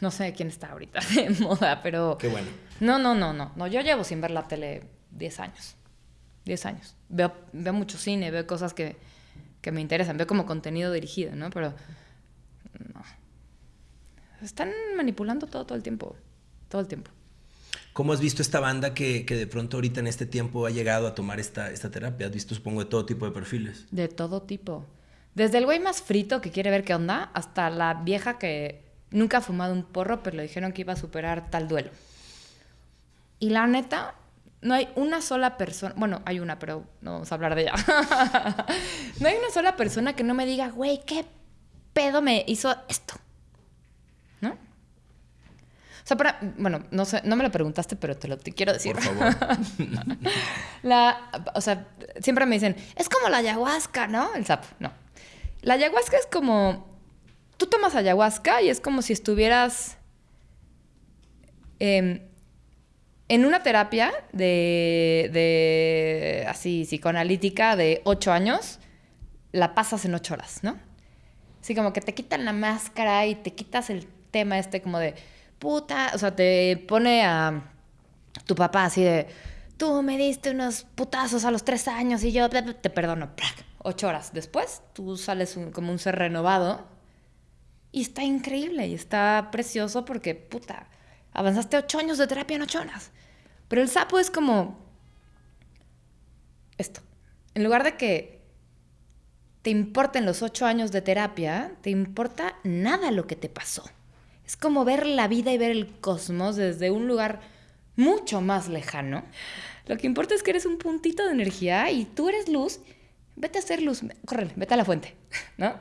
No sé quién está ahorita de moda, pero. Qué bueno. No, no, no, no. No, yo llevo sin ver la tele 10 años. 10 años. Veo, veo mucho cine, veo cosas que, que me interesan, veo como contenido dirigido, ¿no? Pero. No. Están manipulando todo, todo el tiempo. Todo el tiempo. ¿Cómo has visto esta banda que, de pronto ahorita en este tiempo ha llegado a tomar esta, esta terapia? ¿Has visto, supongo, de todo tipo de perfiles? De todo tipo. Desde el güey más frito que quiere ver qué onda, hasta la vieja que nunca ha fumado un porro, pero le dijeron que iba a superar tal duelo. Y la neta, no hay una sola persona, bueno, hay una, pero no vamos a hablar de ella. no hay una sola persona que no me diga, güey, ¿qué pedo me hizo esto? ¿No? sea, para, bueno, no sé, no me lo preguntaste, pero te lo te quiero decir. Por favor. la, o sea, siempre me dicen, es como la ayahuasca, ¿no? El sapo, no. La ayahuasca es como, tú tomas ayahuasca y es como si estuvieras em, en una terapia de, de, así, psicoanalítica de ocho años, la pasas en ocho horas, ¿no? Así como que te quitan la máscara y te quitas el tema este como de, puta, o sea, te pone a tu papá así de, tú me diste unos putazos a los tres años y yo te perdono. Ocho horas después, tú sales como un ser renovado y está increíble y está precioso porque, puta, avanzaste ocho años de terapia en ocho horas. Pero el sapo es como esto. En lugar de que te importen los ocho años de terapia, te importa nada lo que te pasó. Es como ver la vida y ver el cosmos desde un lugar mucho más lejano. Lo que importa es que eres un puntito de energía y tú eres luz. Vete a hacer luz. Córrele, vete a la fuente, ¿no?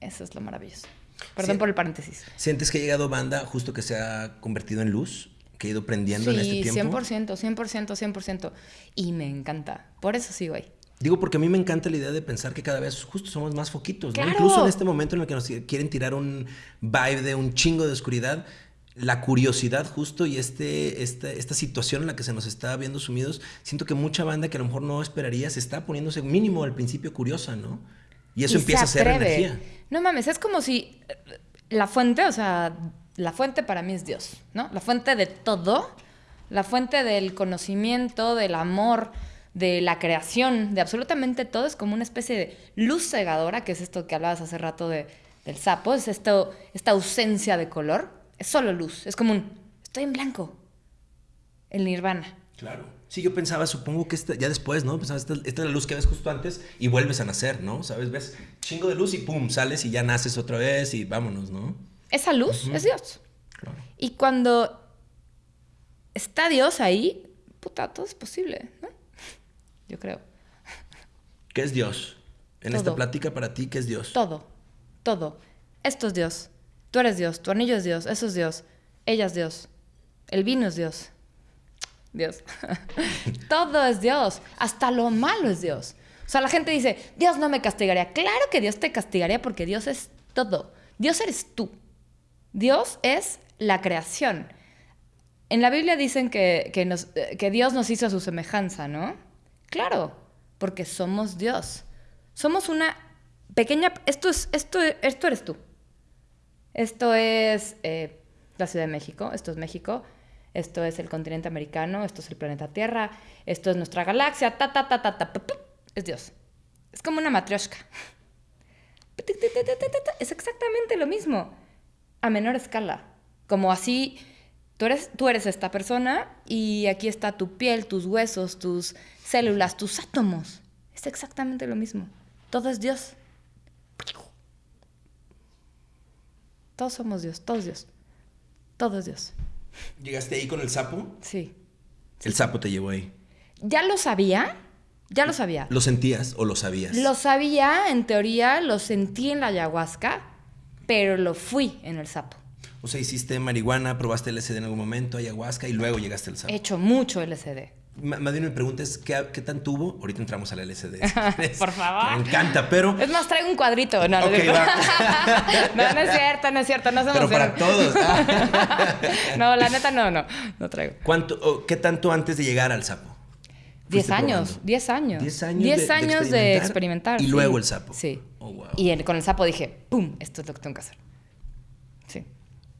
Eso es lo maravilloso. Perdón por el paréntesis. ¿Sientes que ha llegado banda justo que se ha convertido en luz? ¿Que ha ido prendiendo en este tiempo? Sí, 100%, 100%, 100%. Y me encanta. Por eso sigo ahí. Digo, porque a mí me encanta la idea de pensar que cada vez justo somos más foquitos, ¿no? Incluso en este momento en el que nos quieren tirar un vibe de un chingo de oscuridad, la curiosidad justo y este, esta, esta situación en la que se nos está viendo sumidos, siento que mucha banda que a lo mejor no esperaría se está poniéndose mínimo al principio curiosa, ¿no? Y eso empieza a ser energía. No mames, es como si eh, la fuente, o sea, la fuente para mí es Dios, ¿no? La fuente de todo, la fuente del conocimiento, del amor, de la creación, de absolutamente todo, es como una especie de luz cegadora, que es esto que hablabas hace rato de, del sapo, es esto, esta ausencia de color, es solo luz, es como un, estoy en blanco, el nirvana. Claro. Sí, yo pensaba, supongo que ya después, ¿no? Pensaba, esta, esta, es la luz que ves justo antes y vuelves a nacer, ¿no? ¿Sabes? Ves chingo de luz y pum, sales y ya naces otra vez y vámonos, ¿no? Esa luz es Dios. Claro. Y cuando está Dios ahí, puta, todo es posible, ¿no? Yo creo. ¿Qué es Dios? En esta plática para ti, ¿qué es Dios? Todo, todo. Esto es Dios. Tú eres Dios, tu anillo es Dios, eso es Dios, ella es Dios, el vino es Dios. Dios. todo es Dios, hasta lo malo es Dios. O sea, la gente dice, Dios no me castigaría. Claro que Dios te castigaría porque Dios es todo. Dios eres tú. Dios es la creación. En la Biblia dicen que, que, que Dios nos hizo a su semejanza, ¿no? Claro, porque somos Dios. Somos una pequeña... Esto, es, esto, esto eres tú. Esto es eh, la Ciudad de México, esto es México, esto es el continente americano, esto es el planeta Tierra, esto es nuestra galaxia, ta, ta, ta, ta, ta, es Dios. Es como una matrioshka. Es exactamente lo mismo, a menor escala. Como así Tú eres, tú eres esta persona y aquí está tu piel, tus huesos, tus células, tus átomos. Es exactamente lo mismo. Todo es Dios. Todos somos Dios, todos Dios. Todo es Dios. ¿Llegaste ahí con el sapo? Sí. El sapo te llevó ahí. Ya lo sabía, ya lo sabía. ¿Lo sentías o lo sabías? Lo sabía, en teoría, lo sentí en la ayahuasca, pero lo fui en el sapo. O sea, hiciste marihuana, probaste LSD en algún momento, ayahuasca y luego llegaste al sapo. He hecho mucho LSD. Más bien me preguntas ¿qué, ¿qué, tan tuvo? Ahorita entramos al LSD. Por favor. Me encanta, pero. Es más, traigo un cuadrito. No, no, no, es cierto, no es cierto. No Pero para todos. no, la neta no, no. No traigo. ¿Cuánto, ¿Qué tanto antes de llegar al sapo? Diez años, diez años. Diez años. Diez años de experimentar. y luego el sapo. Sí. Oh, wow. Y con el sapo dije, ¡pum! Esto es lo que tengo que hacer. Sí.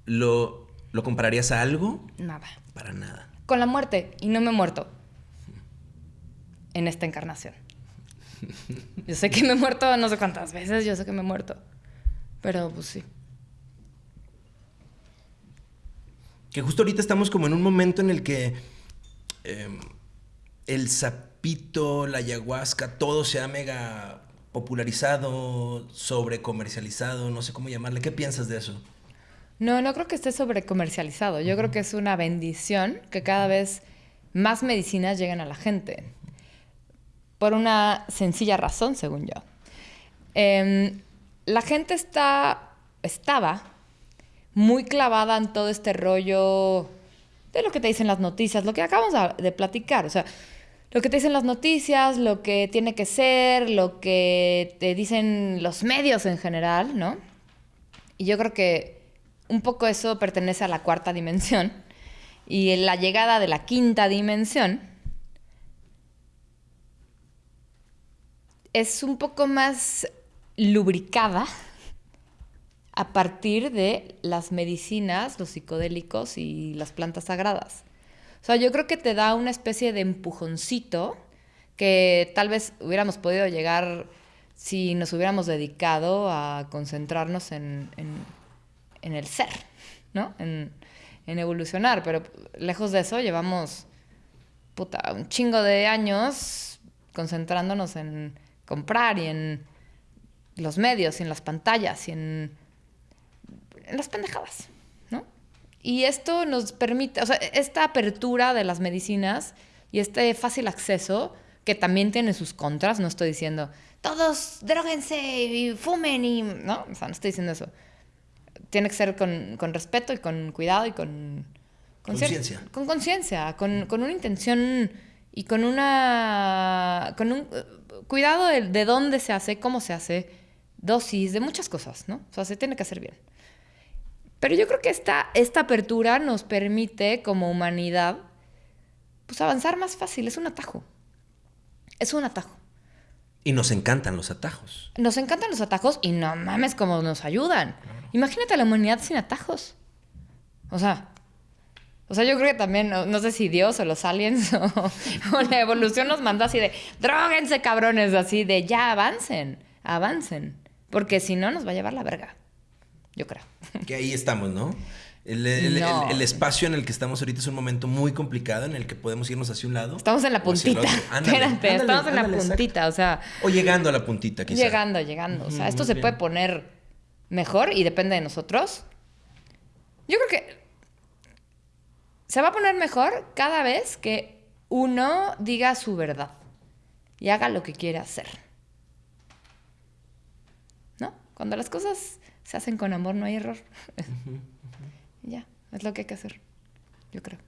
¿Lo, ¿Lo compararías a algo? Nada. Para nada. Con la muerte. Y no me he muerto. En esta encarnación. Yo sé que me he muerto no sé cuántas veces, yo sé que me he muerto. Pero pues sí. Que justo ahorita estamos como en un momento en el que em, el sapito, la ayahuasca, todo se ha mega popularizado, sobre comercializado, no sé cómo llamarle. ¿Qué piensas de eso? No, no creo que esté sobrecomercializado. Yo creo que es una bendición que cada vez más medicinas lleguen a la gente. Por una sencilla razón, según yo. Em, la gente está, estaba muy clavada en todo este rollo de lo que te dicen las noticias, lo que acabamos de platicar, o sea, lo que te dicen las noticias, lo que tiene que ser, lo que te dicen los medios en general, ¿no? Y yo creo que un poco eso pertenece a la cuarta dimensión. Y la llegada de la quinta dimensión es un poco más lubricada a partir de las medicinas, los psicodélicos y las plantas sagradas. O sea, yo creo que te da una especie de empujoncito que tal vez hubiéramos podido llegar si nos hubiéramos dedicado a concentrarnos en, el ser, ¿no? En, evolucionar, pero lejos de eso llevamos puta, un chingo de años concentrándonos en comprar y en los medios y en las pantallas y en, en las pendejadas. Y esto nos permite, o sea, esta apertura de las medicinas y este fácil acceso, que también tiene sus contras, no estoy diciendo, todos droguense y fumen y... No, o sea, no estoy diciendo eso. Tiene que ser con, respeto y con cuidado y con... Conciencia. Con conciencia, con, con, una intención y con una... con un cuidado de, de dónde se hace, cómo se hace, dosis, de muchas cosas, ¿no? O sea, se tiene que hacer bien. Pero yo creo que esta, esta apertura nos permite como humanidad pues avanzar más fácil, es un atajo. Es un atajo. Y nos encantan los atajos. Nos encantan los atajos y no mames cómo nos ayudan. Imagínate la humanidad sin atajos. O sea, o sea, yo creo que también, no, sé si Dios o los aliens o, o, la evolución nos mandó así de, droguense cabrones, así de, ya avancen, avancen. Porque si no, nos va a llevar la verga yo creo. Que ahí estamos, ¿no? El, espacio en el que estamos ahorita es un momento muy complicado en el que podemos irnos hacia un lado. Estamos en la puntita. Espérate, estamos en la puntita, o sea. O llegando a la puntita, quizás. Llegando, llegando. o sea, esto se puede poner mejor y depende de nosotros. Yo creo que se va a poner mejor cada vez que uno diga su verdad y haga lo que quiere hacer. ¿No? Cuando las cosas se hacen con amor, no hay error. ya, es lo que hay que hacer, yo creo.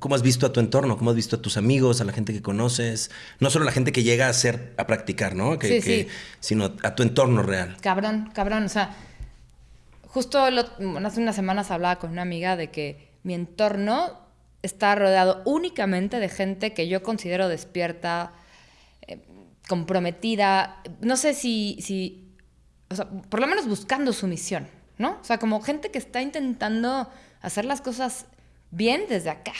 ¿Cómo has visto a tu entorno? ¿Cómo has visto a tus amigos, a la gente que conoces? No solo la gente que llega a hacer, a practicar, ¿no? Que, sí, sí. Sino a tu entorno real. Cabrón, cabrón. O sea, justo hace unas semanas hablaba con una amiga de que mi entorno está rodeado únicamente de gente que yo considero despierta, eh, comprometida. No sé si, o sea, por lo menos buscando su misión, ¿no? O sea, como gente que está intentando hacer las cosas bien desde acá,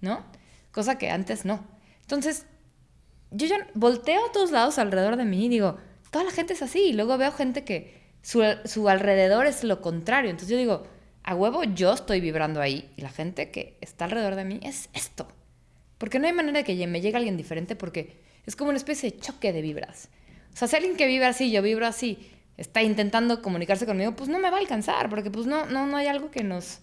¿no? Cosa que antes no. Entonces, yo ya volteo a todos lados alrededor de mí y digo, toda la gente es así. Y luego veo gente que su, su alrededor es lo contrario. Entonces yo digo, a huevo yo estoy vibrando ahí y la gente que está alrededor de mí es esto. Porque no hay manera de que me llegue alguien diferente porque es como una especie de choque de vibras. O sea, si alguien que vive así, yo vibro así, está intentando comunicarse conmigo, pues no me va a alcanzar, porque pues no, no, no hay algo que nos,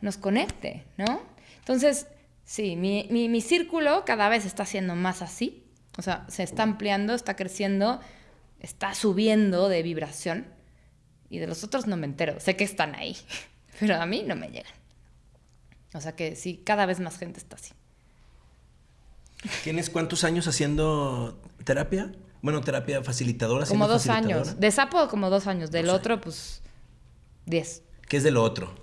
nos conecte, ¿no? Entonces, sí, mi, mi, mi círculo cada vez está siendo más así. O sea, se está ampliando, está creciendo, está subiendo de vibración. Y de los otros no me entero. Sé que están ahí, pero a mí no me llegan. O sea que sí, cada vez más gente está así. ¿Tienes cuántos años haciendo terapia? Bueno, terapia facilitadora. Como dos años. De sapo, como dos años. Del otro, pues, diez. ¿Qué es de lo otro?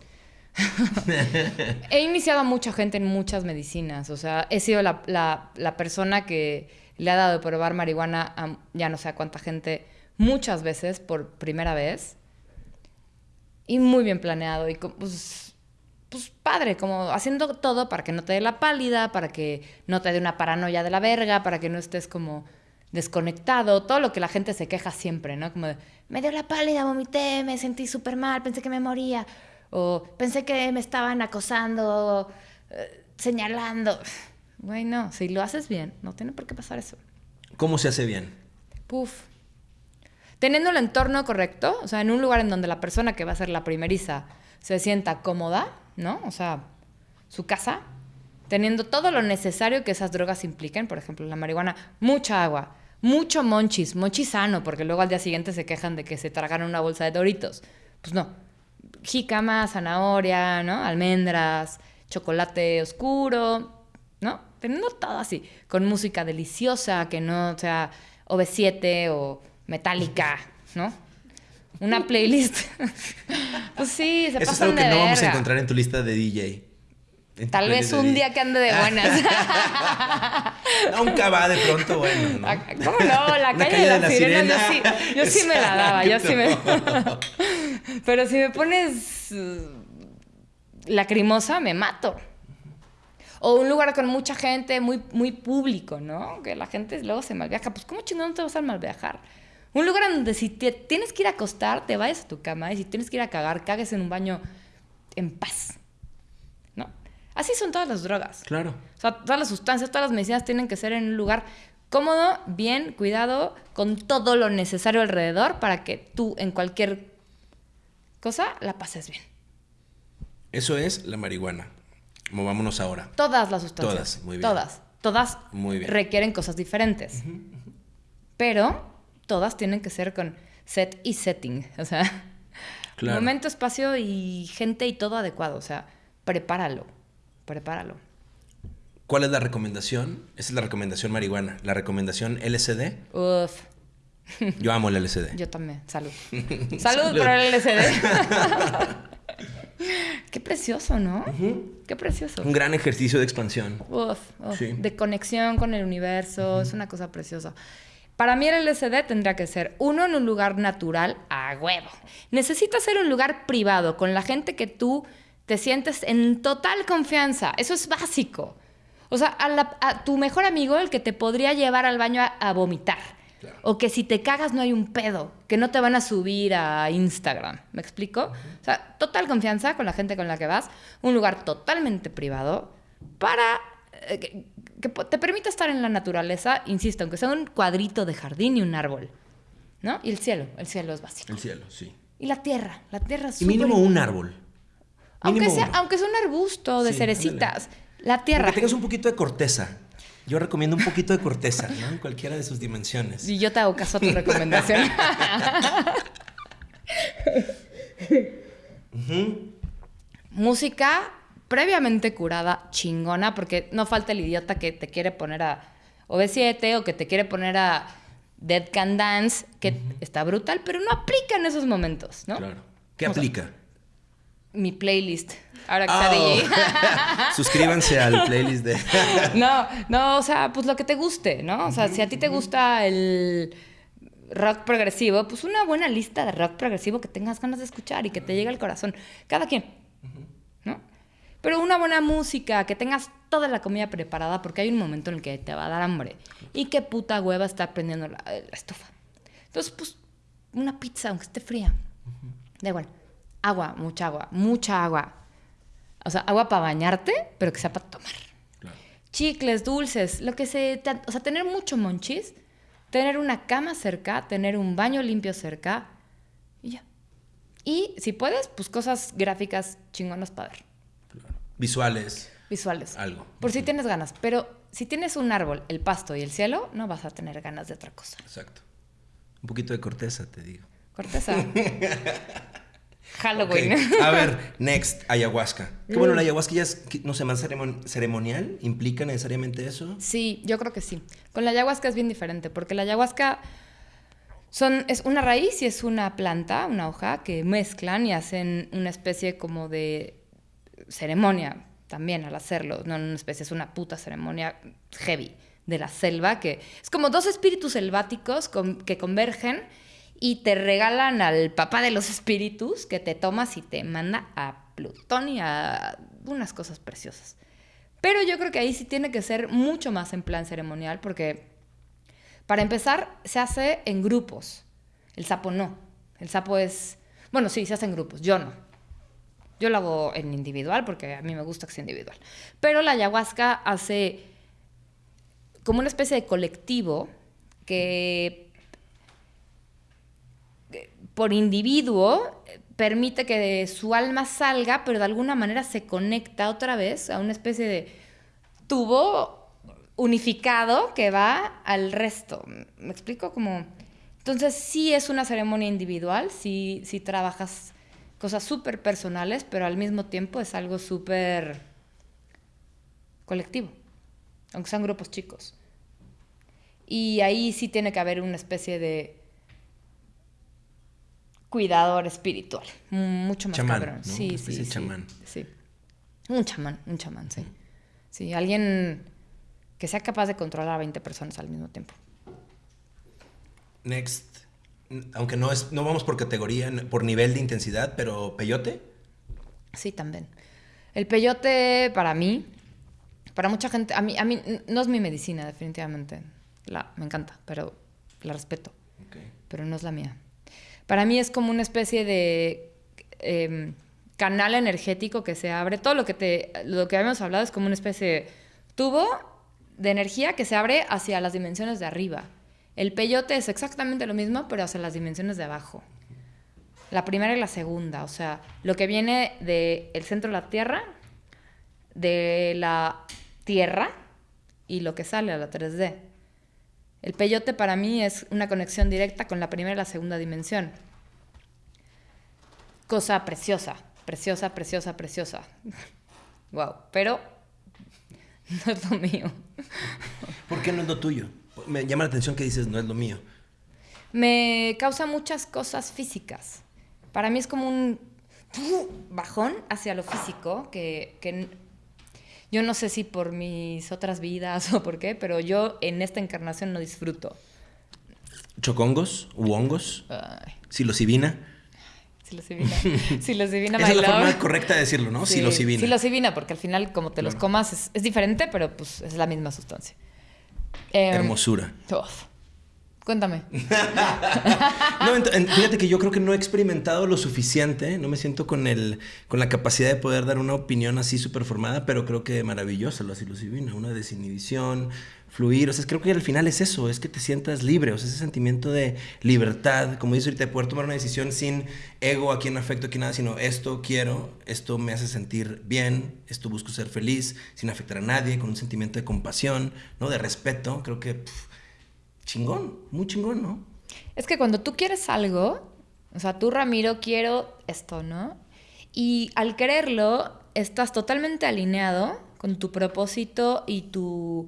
he iniciado a mucha gente en muchas medicinas. O sea, he sido la, persona que le ha dado de probar marihuana a ya no sé a cuánta gente muchas veces por primera vez. Y muy bien planeado. Y pues, pues padre, como haciendo todo para que no te dé la pálida, para que no te dé una paranoia de la verga, para que no estés como desconectado, todo lo que la gente se queja siempre, ¿no? Como de, me dio la pálida, vomité, me sentí súper mal, pensé que me moría, o pensé que me estaban acosando, eh, señalando. Bueno, si lo haces bien, no tiene por qué pasar eso. ¿Cómo se hace bien? Puf. Teniendo el entorno correcto, o sea, en un lugar en donde la persona que va a ser la primeriza se sienta cómoda, ¿no? O sea, su casa, teniendo todo lo necesario que esas drogas impliquen, por ejemplo, la marihuana, mucha agua, mucho monchis, monchis sano, porque luego al día siguiente se quejan de que se tragaron una bolsa de doritos. Pues no, jícama, zanahoria, ¿no? Almendras, chocolate oscuro, ¿no? Teniendo todo así, con música deliciosa, que no sea OV7 o Metallica, ¿no? Una playlist. pues sí, se Eso es pasan algo que de no vamos a encontrar en tu lista de DJ. Tal vez un día que ande de buenas. Nunca va de pronto, bueno, ¿no? Ah, ¿Cómo no? La calle, de las sirenas, sirena. yo sí, yo sí me la daba, yo sí me... Pero si me pones uh, lacrimosa, me mato. O un lugar con mucha gente, muy, muy público, ¿no? Que la gente luego se malviaja. Pues, ¿cómo chingón no te vas a malviajar? Un lugar en donde si te tienes que ir a acostar, te vayas a tu cama. Y si tienes que ir a cagar, cagues en un baño en paz. ¿No? Así son todas las drogas. Claro. O sea, todas las sustancias, todas las medicinas tienen que ser en un lugar cómodo, bien, cuidado, con todo lo necesario alrededor para que tú en cualquier cosa la pases bien. Eso es la marihuana. Movámonos ahora. Todas las sustancias. Todas, muy bien. Todas. Todas Muy bien. requieren cosas diferentes. Pero todas tienen que ser con set y setting. O sea, Claro. momento, espacio y gente y todo adecuado. O sea, prepáralo. Prepáralo. ¿Cuál es la recomendación? Esa es la recomendación marihuana. La recomendación LSD. Uf, Yo amo el LSD. yo también. Salud. Salud, Salud. por el LSD. Qué precioso, ¿no? Qué precioso. Un gran ejercicio de expansión. Uf, uf, Sí. de conexión con el universo, es una cosa preciosa. Para mí el LSD tendría que ser uno en un lugar natural a huevo. Necesita ser un lugar privado con la gente que tú te sientes en total confianza. Eso es básico. O sea, a, la- a tu mejor amigo, el que te podría llevar al baño a, a vomitar. Claro. O que si te cagas no hay un pedo, que no te van a subir a Instagram. ¿Me explico? O sea, total confianza con la gente con la que vas, un lugar totalmente privado para eh, que, te permita estar en la naturaleza, insisto, aunque sea un cuadrito de jardín y un árbol. ¿No? Y el cielo, el cielo es básico. El cielo, sí. Y la tierra, la tierra es Y mínimo un árbol. Aunque Mínimo sea, uno. aunque sea un arbusto de Sí, cerecitas, la tierra. Que tengas un poquito de corteza. Yo recomiendo un poquito de corteza, ¿no? En cualquiera de sus dimensiones. Y yo te hago caso a tu recomendación. Música previamente curada, chingona, porque no falta el idiota que te quiere poner a OV7 o que te quiere poner a Dead Can Dance, que está brutal, pero no aplica en esos momentos, ¿no? Claro. ¿Qué aplica? Mi playlist. Ahora que está Oh. DJ. Suscríbanse al playlist de. No, no, o sea, pues lo que te guste, ¿no? O sea, si a ti te gusta el rock progresivo, pues una buena lista de rock progresivo que tengas ganas de escuchar y que te llegue al corazón. Cada quien. Pero una buena música, que tengas toda la comida preparada, porque hay un momento en el que te va a dar hambre. Y qué puta hueva está prendiendo la, la estufa. Entonces, pues, una pizza, aunque esté fría. Da igual. Agua, mucha agua, mucha agua. O sea, agua para bañarte, pero que sea para tomar Claro. chicles, dulces, lo que se... te- O sea, tener mucho monchis, tener una cama cerca, tener un baño limpio cerca y ya. Y si puedes, pues cosas gráficas chingonas para ver. Visuales. visuales. Algo. Por si tienes ganas. Pero si tienes un árbol, el pasto y el cielo, no vas a tener ganas de otra cosa. Exacto. Un poquito de corteza, te digo. Corteza. Halloween. A ver, next, ayahuasca. Que bueno, la ayahuasca ya es, no sé, más ceremon- ceremonial. ¿Implica necesariamente eso? Sí, yo creo que sí. Con la ayahuasca es bien diferente, porque la ayahuasca son, es una raíz y es una planta, una hoja, que mezclan y hacen una especie como de ceremonia también al hacerlo. No una especie, es una puta ceremonia heavy de la selva, que es como dos espíritus selváticos que convergen y te regalan al papá de los espíritus que te tomas y te manda a Plutón y a unas cosas preciosas. Pero yo creo que ahí sí tiene que ser mucho más en plan ceremonial, porque para empezar se hace en grupos. El sapo no. El sapo es. Bueno, sí, se hace en grupos. Yo no. Yo lo hago en individual porque a mí me gusta que sea individual. Pero la ayahuasca hace como una especie de colectivo que por individuo eh, permite que su alma salga, pero de alguna manera se conecta otra vez a una especie de tubo unificado que va al resto. ¿Me explico? Como... Entonces sí es una ceremonia individual, sí, sí trabajas cosas súper personales, pero al mismo tiempo es algo súper colectivo, aunque sean grupos chicos. Y ahí sí tiene que haber una especie de cuidador espiritual, mucho más Chamán, cabrón. ¿no? Sí, Una sí, de sí, chamán. sí. Un chamán, un chamán, sí. Sí, alguien que sea capaz de controlar a 20 personas al mismo tiempo. Next. Aunque no es, no vamos por categoría, por nivel de intensidad, pero peyote. Sí, también. El peyote para mí, para mucha gente, a mí, a mí no es mi medicina definitivamente. La, me encanta, pero la respeto, pero no es la mía. Para mí es como una especie de eh, canal energético que se abre. Todo lo que, te, lo que habíamos hablado es como una especie de tubo de energía que se abre hacia las dimensiones de arriba. El peyote es exactamente lo mismo, pero hacia las dimensiones de abajo. La primera y la segunda, o sea, lo que viene del centro de la Tierra, de la Tierra y lo que sale a la 3D. El peyote para mí es una conexión directa con la primera y la segunda dimensión. Cosa preciosa, preciosa, preciosa, preciosa. wow, pero no es lo mío. ¿Por qué no es lo tuyo? Me llama la atención que dices no es lo mío. Me causa muchas cosas físicas. Para mí es como un bajón hacia lo físico que, que yo no sé si por mis otras vidas o por qué, pero yo en esta encarnación no disfruto. ¿Chocongos? ¿U hongos? Ay, psilocibina. Psilocibina, Esa es la forma correcta de decirlo, ¿no? Sí, Psilocibina. Psilocibina, porque al final, como te los comas, es, es diferente, pero pues es la misma sustancia. Em, Hermosura. uf. Cuéntame. No, fíjate que yo creo que no he experimentado lo suficiente, no me siento con el con la capacidad de poder dar una opinión así súper formada, pero creo que maravillosa la psilocibina, una desinhibición, fluir, o sea, creo que al final es eso, es que te sientas libre, o sea, ese sentimiento de libertad, como dices ahorita, de poder tomar una decisión sin ego, aquí no afecto, aquí nada, sino esto quiero, esto me hace sentir bien, esto busco ser feliz, sin afectar a nadie, con un sentimiento de compasión, ¿no? De respeto, creo que chingón, muy chingón, ¿no? Es que cuando tú quieres algo, o sea, tú, Ramiro, quiero esto, ¿no? Y al quererlo, estás totalmente alineado con tu propósito y tu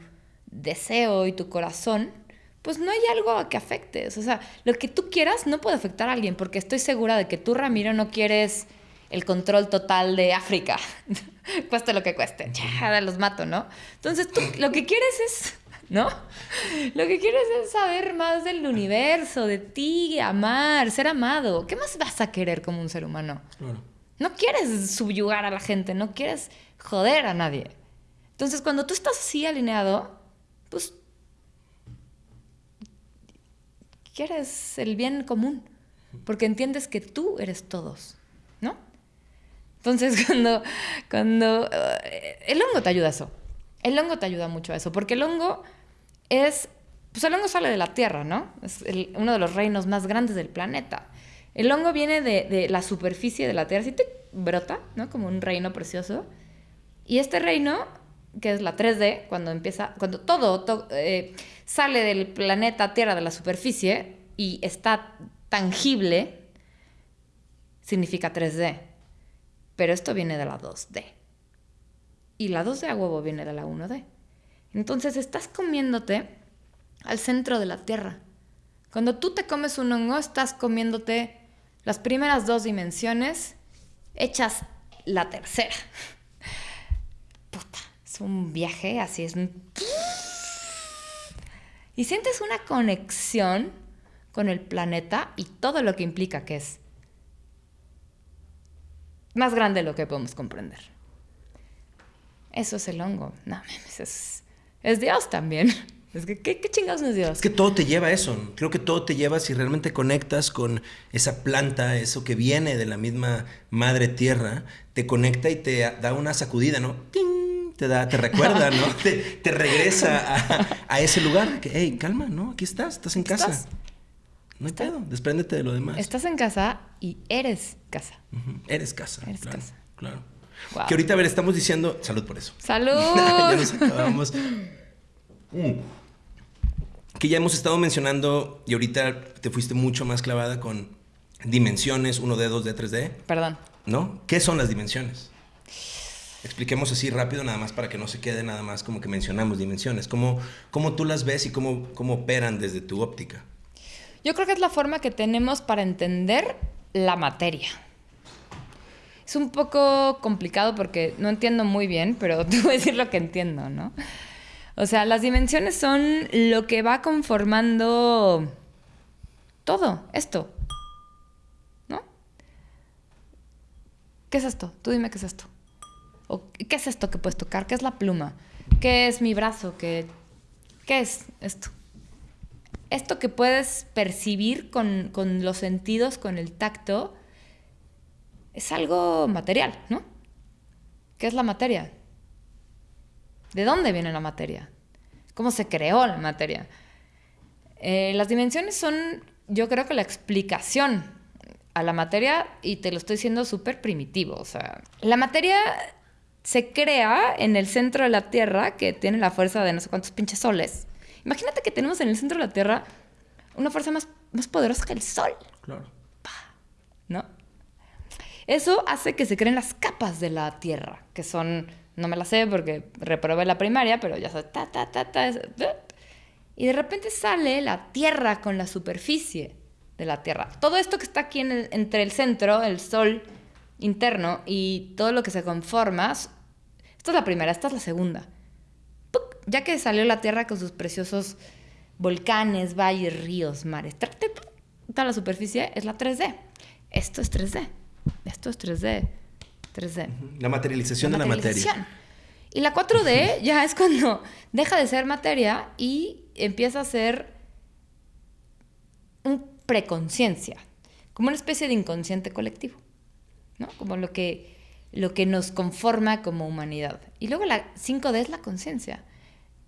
deseo y tu corazón, pues no hay algo a que afectes. O sea, lo que tú quieras no puede afectar a alguien, porque estoy segura de que tú, Ramiro, no quieres el control total de África. cueste lo que cueste. Ya, los mato, ¿no? Entonces, tú lo que quieres es ¿no? Lo que quieres es saber más del universo, de ti, amar, ser amado. ¿Qué más vas a querer como un ser humano? Claro. No quieres subyugar a la gente, no quieres joder a nadie. Entonces, cuando tú estás así alineado, pues quieres el bien común, porque entiendes que tú eres todos, ¿no? Entonces, cuando, cuando eh, el hongo te ayuda a eso. El hongo te ayuda mucho a eso, porque el hongo es, pues el hongo sale de la tierra, ¿no? Es uno de los reinos más grandes del planeta. El hongo viene de, de la superficie de la tierra, así te brota, ¿no? Como un reino precioso. Y este reino, que es la 3D, cuando empieza, cuando todo, to- eh, sale del planeta Tierra, de la superficie, y está tangible, significa 3D. Pero esto viene de la 2D. Y la 2D a huevo viene de la 1D. Entonces estás comiéndote al centro de la Tierra. Cuando tú te comes un hongo, estás comiéndote las primeras dos dimensiones hechas la tercera. Es un viaje, así es un... Y sientes una conexión con el planeta y todo lo que implica que es más grande de lo que podemos comprender. Eso es el hongo. No, es, es Dios también. Es que, ¿qué, qué chingados es Dios? Es que todo te lleva a eso. Creo que todo te lleva si realmente conectas con esa planta, eso que viene de la misma madre tierra, te conecta y te da una sacudida, ¿no? ¡Ting! Te, da, te recuerda, ¿no? Te, te regresa a, a ese lugar. Que, hey, calma, ¿no? Aquí estás, estás en casa. Estás. No hay pedo, despréndete de lo demás. Estás en casa y eres casa. Eres casa. Eres claro, casa. Claro. Que ahorita, a ver, estamos diciendo. Salud por eso. ¡Salud! ya nos acabamos. Mm. Que ya hemos estado mencionando y ahorita te fuiste mucho más clavada con dimensiones 1D, 2D, 3D. Perdón. ¿No? ¿Qué son las dimensiones? Expliquemos así rápido, nada más para que no se quede nada más como que mencionamos dimensiones. ¿Cómo, cómo tú las ves y cómo, cómo operan desde tu óptica? Yo creo que es la forma que tenemos para entender la materia. Es un poco complicado porque no entiendo muy bien, pero te voy a decir lo que entiendo, ¿no? O sea, las dimensiones son lo que va conformando todo, esto. ¿No? ¿Qué es esto? Tú dime qué es esto. ¿O qué es esto que puedes tocar? ¿Qué es la pluma? ¿Qué es mi brazo? ¿Qué, qué es esto? Esto que puedes percibir con, con los sentidos, con el tacto, es algo material, ¿no? ¿Qué es la materia? ¿De dónde viene la materia? ¿Cómo se creó la materia? Eh, las dimensiones son, yo creo que la explicación a la materia, y te lo estoy diciendo súper primitivo, o sea, la materia se crea en el centro de la Tierra, que tiene la fuerza de no sé cuántos pinches soles. Imagínate que tenemos en el centro de la Tierra una fuerza más, más poderosa que el Sol. Claro. ¿No? Eso hace que se creen las capas de la Tierra, que son, no me las sé porque reprobé la primaria, pero ya sabes, ta, ta, ta, ta. Y de repente sale la Tierra con la superficie de la Tierra. Todo esto que está aquí entre el centro, el Sol interno, y todo lo que se conforma, esta es la primera, esta es la segunda. Ya que salió la Tierra con sus preciosos volcanes, valles, ríos, mares, toda la superficie es la 3D. Esto es 3D. Esto es 3D. 3D. La materialización de la materia. Y la 4D ya es cuando deja de ser materia y empieza a ser un preconciencia, como una especie de inconsciente colectivo, ¿no? Como lo que, lo que nos conforma como humanidad. Y luego la 5D es la conciencia.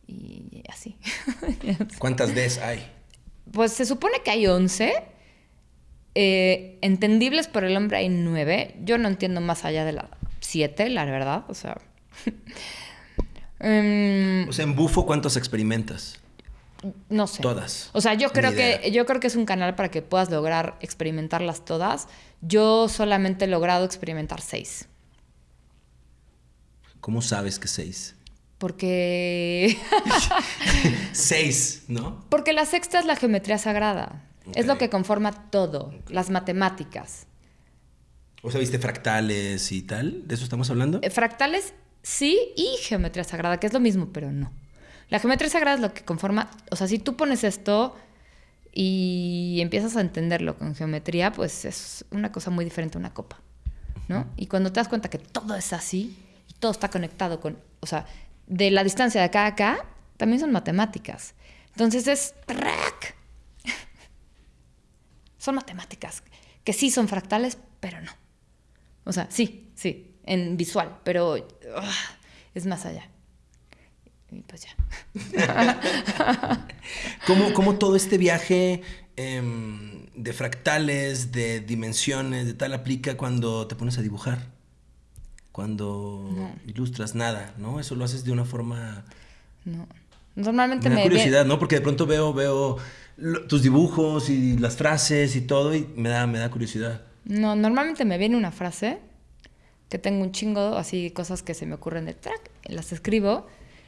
Y así. ¿Cuántas Ds hay? Pues se supone que hay 11 eh, entendibles por el hombre hay nueve. Yo no entiendo más allá de la siete, la verdad. O sea. Em, o sea, en bufo, ¿cuántos experimentas? No sé. Todas. O sea, yo creo que yo creo que es un canal para que puedas lograr experimentarlas todas. Yo solamente he logrado experimentar seis. ¿Cómo sabes que seis? Porque. seis, ¿no? Porque la sexta es la geometría sagrada. Es lo que conforma todo, las matemáticas. O sea, ¿viste fractales y tal? ¿De eso estamos hablando? Eh, fractales sí y geometría sagrada, que es lo mismo, pero no. La geometría sagrada es lo que conforma, o sea, si tú pones esto y empiezas a entenderlo con geometría, pues es una cosa muy diferente a una copa, ¿no? Y cuando te das cuenta que todo es así y todo está conectado con, o sea, de la distancia de acá a acá, también son matemáticas. Entonces es son matemáticas, que sí son fractales, pero no. O sea, sí, sí, en visual, pero ah, es más allá. Y pues ya. ¿Cómo, todo este viaje em, de fractales, de dimensiones, de tal, aplica cuando te pones a dibujar? Cuando ilustras nada, ¿no? Eso lo haces de una forma... No. Normalmente me... Da curiosidad, ¿no? Porque de pronto veo, veo tus dibujos y las frases y todo y me da, me da curiosidad. No, normalmente me viene una frase que tengo un chingo, así cosas que se me ocurren de track, las escribo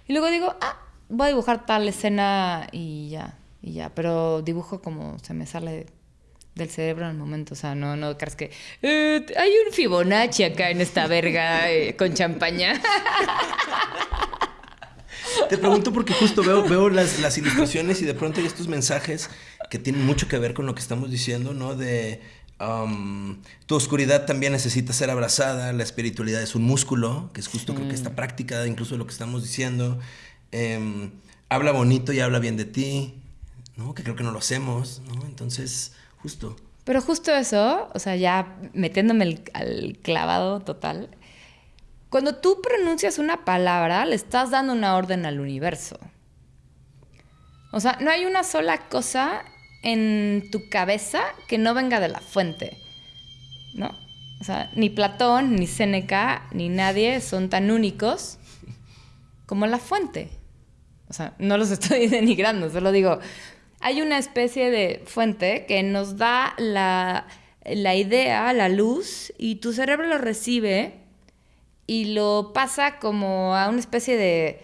y luego digo, ah, voy a dibujar tal escena y ya, y ya, pero dibujo como se me sale del cerebro en el momento, o sea, no, no crees que eh, hay un Fibonacci acá en esta verga eh, con champaña. Te pregunto porque justo veo, veo las, las, ilustraciones y de pronto hay estos mensajes que tienen mucho que ver con lo que estamos diciendo, ¿no? De um, tu oscuridad también necesita ser abrazada, la espiritualidad es un músculo, que es justo creo que esta práctica incluso lo que estamos diciendo. Em, habla bonito y habla bien de ti, ¿no? Que creo que no lo hacemos, ¿no? Entonces, justo. Pero justo eso, o sea, ya metiéndome al clavado total, cuando tú pronuncias una palabra, le estás dando una orden al universo. O sea, no hay una sola cosa en tu cabeza que no venga de la fuente. ¿No? O sea, ni Platón, ni Séneca, ni nadie son tan únicos como la fuente. O sea, no los estoy denigrando, solo digo, hay una especie de fuente que nos da la la idea, la luz, y tu cerebro lo recibe y lo pasa como a una especie de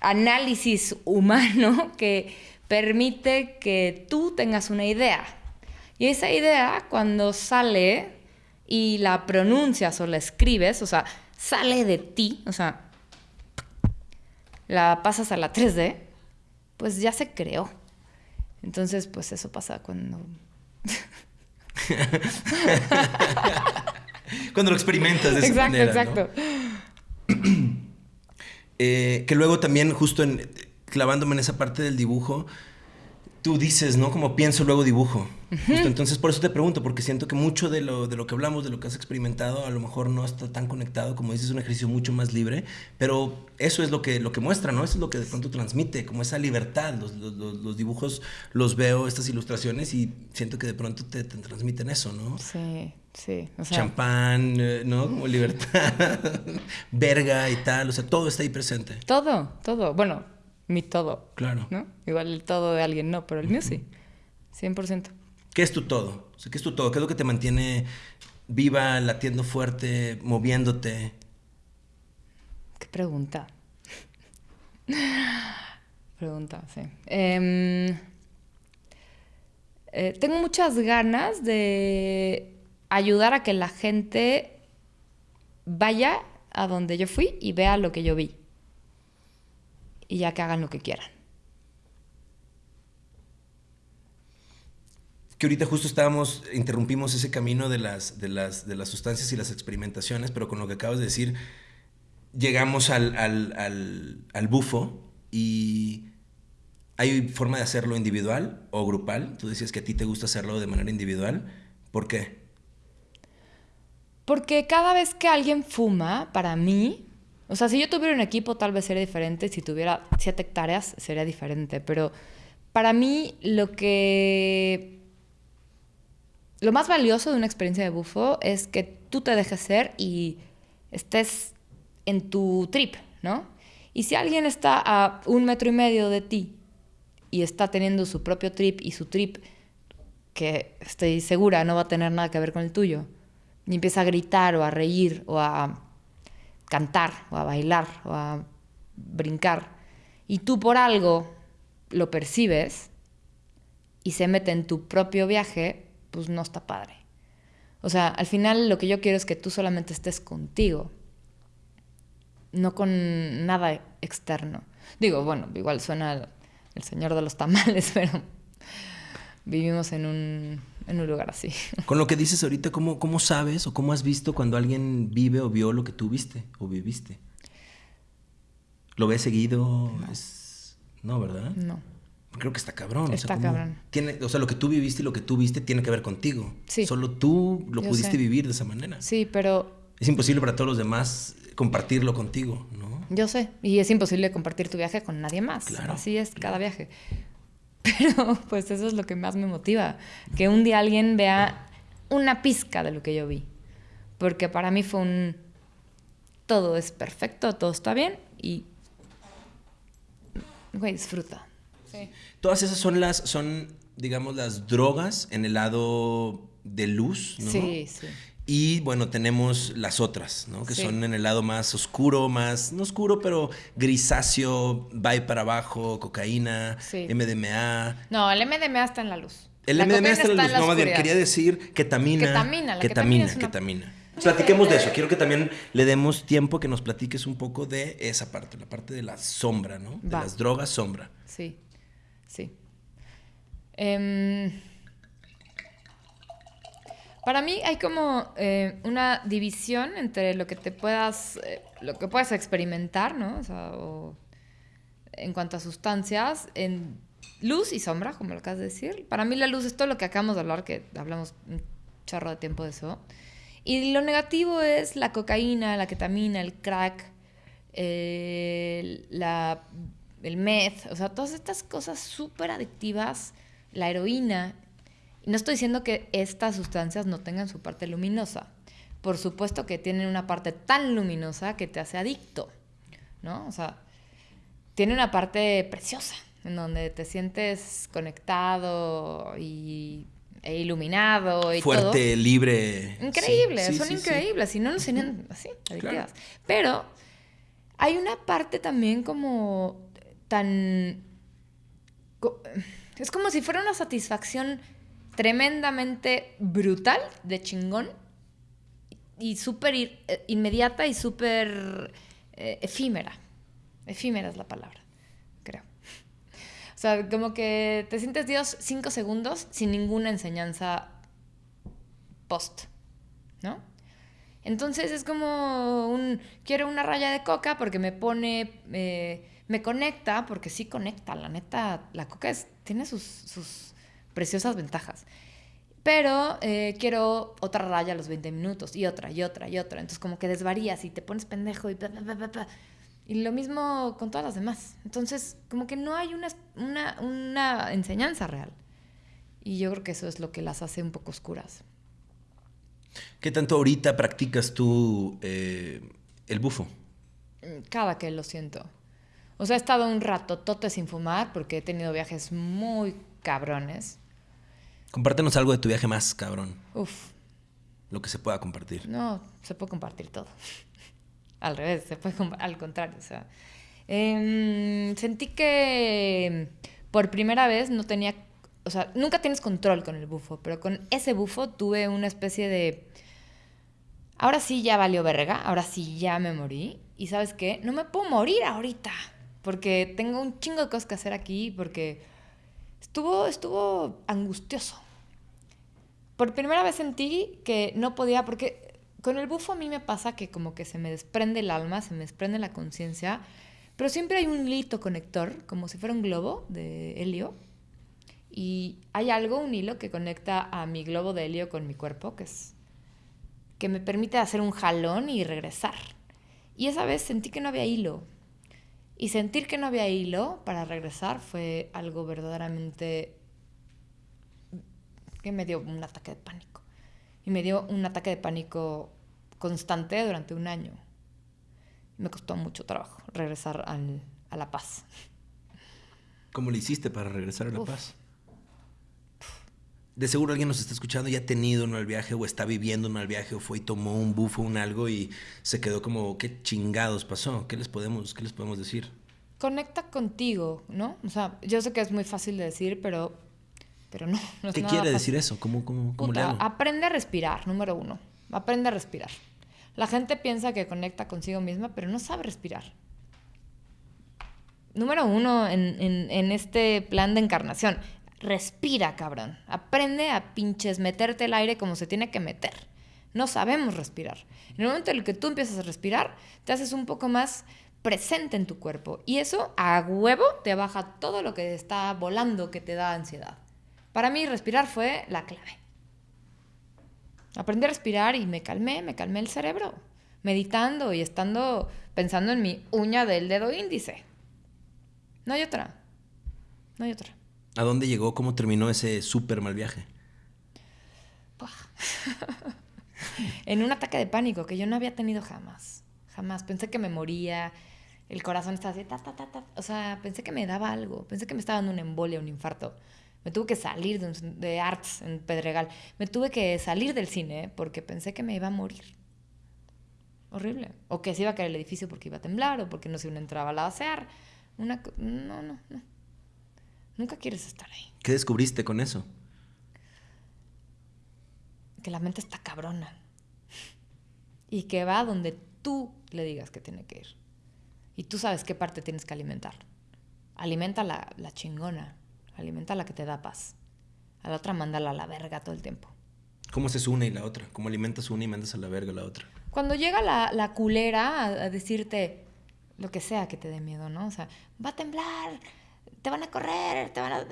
análisis humano que permite que tú tengas una idea. Y esa idea, cuando sale y la pronuncias o la escribes, o sea, sale de ti, o sea, la pasas a la 3D, pues ya se creó. Entonces, pues eso pasa cuando... cuando lo experimentas de esa exacto, manera. Exacto, eh, que luego también, justo en, clavándome en esa parte del dibujo, tú dices, ¿no? Como pienso, luego dibujo. entonces, por eso te pregunto, porque siento que mucho de lo, de lo que hablamos, de lo que has experimentado, a lo mejor no está tan conectado, como dices, es un ejercicio mucho más libre, pero eso es lo que, lo que muestra, ¿no? Eso es lo que de pronto transmite, como esa libertad. Los, los, los dibujos los veo, estas ilustraciones, y siento que de pronto te, te transmiten eso, ¿no? Sí, sí. O sea, Champán, eh, ¿no? Como libertad, verga y tal, o sea, todo está ahí presente. Todo, todo. Bueno, mi todo. Claro. ¿no? Igual el todo de alguien no, pero el mío sí. 100%. ¿Qué es tu todo? O sea, ¿Qué es tu todo? ¿Qué es lo que te mantiene viva, latiendo fuerte, moviéndote? Qué pregunta. pregunta, sí. Eh, eh, tengo muchas ganas de ayudar a que la gente vaya a donde yo fui y vea lo que yo vi y ya que hagan lo que quieran. Que ahorita justo estábamos, interrumpimos ese camino de las, de las, de las sustancias y las experimentaciones, pero con lo que acabas de decir, llegamos al, al, al, al bufo y hay forma de hacerlo individual o grupal. Tú decías que a ti te gusta hacerlo de manera individual. ¿Por qué? Porque cada vez que alguien fuma, para mí, o sea, si yo tuviera un equipo tal vez sería diferente, si tuviera siete hectáreas sería diferente, pero para mí lo que... Lo más valioso de una experiencia de bufo es que tú te dejes ser y estés en tu trip, ¿no? Y si alguien está a un metro y medio de ti y está teniendo su propio trip y su trip, que estoy segura no va a tener nada que ver con el tuyo, y empieza a gritar o a reír o a cantar o a bailar o a brincar y tú por algo lo percibes y se mete en tu propio viaje, pues no está padre. O sea, al final lo que yo quiero es que tú solamente estés contigo, no con nada externo. Digo, bueno, igual suena el señor de los tamales, pero vivimos en un, en un lugar así. Con lo que dices ahorita, ¿cómo, ¿cómo sabes o cómo has visto cuando alguien vive o vio lo que tú viste o viviste? ¿Lo ves seguido? No, es... no ¿verdad? No. Creo que está cabrón. Está o sea, cabrón. Tiene, o sea, lo que tú viviste y lo que tú viste tiene que ver contigo. Sí. Solo tú lo Yo pudiste sé. vivir de esa manera. Sí, pero Es imposible para todos los demás compartirlo contigo, ¿no? yo sé. Y es imposible compartir tu viaje con nadie más. Claro, Así es cada viaje. Pero pues eso es lo que más me motiva. Que un día alguien vea una pizca de lo que yo vi. Porque para mí fue un... Todo es perfecto, todo está bien y... Güey, disfruta. Sí. Todas esas son las, son, digamos, las drogas en el lado de luz, ¿no? Sí, sí. Y bueno, tenemos las otras, ¿no? Que Sí. son en el lado más oscuro, más, no oscuro, pero grisáceo, va para abajo, cocaína, Sí. MDMA. No, el MDMA está en la luz. El La MDMA está en la luz. No, quería decir ketamina. Ketamina, la ketamina, ketamina una- ketamina. Platiquemos de eso. Quiero que también le demos tiempo que nos platiques un poco de esa parte, la parte de la sombra, ¿no? De las drogas sombra. Sí, sí. Em, para mí hay como eh, una división entre lo que te puedas, eh, lo que puedas experimentar, ¿no? O sea, o en cuanto a sustancias, en luz y sombra, como lo acabas de decir. Para mí la luz es todo lo que acabamos de hablar, que hablamos un chorro de tiempo de eso. Y lo negativo es la cocaína, la ketamina, el crack, el, la, el meth, o sea, todas estas cosas súper adictivas, la heroína. Y no estoy diciendo que estas sustancias no tengan su parte luminosa. Por supuesto que tienen una parte tan luminosa que te hace adicto, ¿no? O sea, tiene una parte preciosa, en donde te sientes conectado y e iluminado y Fuerte, libre. Increíble, son increíbles. Y no nos enseñan así, adictivas. Pero hay una parte también como tan... Es como si fuera una satisfacción tremendamente brutal, de chingón, y súper eh, inmediata y súper eh, efímera. Efímera es la palabra, creo. O sea, como que te sientes Dios cinco segundos sin ninguna enseñanza post, ¿no? Entonces es como un, quiero una raya de coca porque me pone, eh, me conecta, porque sí conecta, la neta, la coca es, tiene sus, sus preciosas ventajas. Pero eh, quiero otra raya a los 20 minutos y otra y otra y otra. Entonces como que desvarías y te pones pendejo y Y lo mismo con todas las demás. Entonces como que no hay una, una, una enseñanza real. Y yo creo que eso es lo que las hace un poco oscuras. ¿Qué tanto ahorita practicas tú eh, el bufo? Cada que lo siento. O sea, he estado un rato tote sin fumar porque he tenido viajes muy cabrones Compártenos algo de tu viaje más, cabrón. Uf. Lo que se pueda compartir. No, se puede compartir todo. al revés, se puede al contrario. O sea, em, sentí que por primera vez no tenía, o sea, nunca tienes control con el bufo, pero con ese bufo tuve una especie de, ahora sí ya valió verga, ahora sí ya me morí. Y sabes qué, no me puedo morir ahorita, porque tengo un chingo de cosas que hacer aquí, porque estuvo, estuvo angustioso por primera vez sentí que no podía, porque con el bufo a mí me pasa que como que se me desprende el alma, se me desprende la conciencia, pero siempre hay un hilito conector, como si fuera un globo de helio, y hay algo, un hilo que conecta a mi globo de helio con mi cuerpo, que es que me permite hacer un jalón y regresar. Y esa vez sentí que no había hilo. Y sentir que no había hilo para regresar fue algo verdaderamente que me dio un ataque de pánico. Y me dio un ataque de pánico constante durante un año. Me costó mucho trabajo regresar a la paz. ¿Cómo le hiciste para regresar a la paz? De seguro alguien nos está escuchando y ha tenido un mal viaje o está viviendo un mal viaje o fue y tomó un bufo, un algo y se quedó como, ¿qué chingados pasó? ¿Qué les podemos, qué les podemos decir? Conecta contigo, ¿no? O sea, yo sé que es muy fácil de decir, pero pero no. ¿Qué quiere decir eso? ¿Cómo, cómo, cómo le hago? Aprende a respirar, número uno. Aprende a respirar. La gente piensa que conecta consigo misma, pero no sabe respirar. Número uno en, en este plan de encarnación. Respira, cabrón. Aprende a pinches meterte el aire como se tiene que meter. No sabemos respirar. En el momento en el que tú empiezas a respirar, te haces un poco más presente en tu cuerpo. Y eso a huevo te baja todo lo que está volando que te da ansiedad. Para mí respirar fue la clave. Aprendí a respirar y me calmé, me calmé el cerebro, meditando y estando pensando en mi uña del dedo índice. No hay otra. No hay otra. ¿A dónde llegó? ¿Cómo terminó ese súper mal viaje? en un ataque de pánico que yo no había tenido jamás. Jamás. Pensé que me moría. El corazón estaba así, ta, ta, ta, ta. O sea, pensé que me daba algo. Pensé que me estaba dando una embolia, un infarto. Me tuve que salir de, Arts en Pedregal. Me tuve que salir del cine porque pensé que me iba a morir. Horrible. O que se iba a caer el edificio porque iba a temblar o porque no se entraba a la asear. Una, no, no, no. Nunca quieres estar ahí. ¿Qué descubriste con eso? Que la mente está cabrona. Y que va donde tú le digas que tiene que ir. Y tú sabes qué parte tienes que alimentar. Alimenta la, la chingona. Alimenta la que te da paz. A la otra mándala a la verga todo el tiempo. ¿Cómo se une y la otra? ¿Cómo alimentas una y mandas a la verga la otra? Cuando llega la, la culera a, decirte lo que sea que te dé miedo, ¿no? O sea, va a temblar, te van a correr, te van a...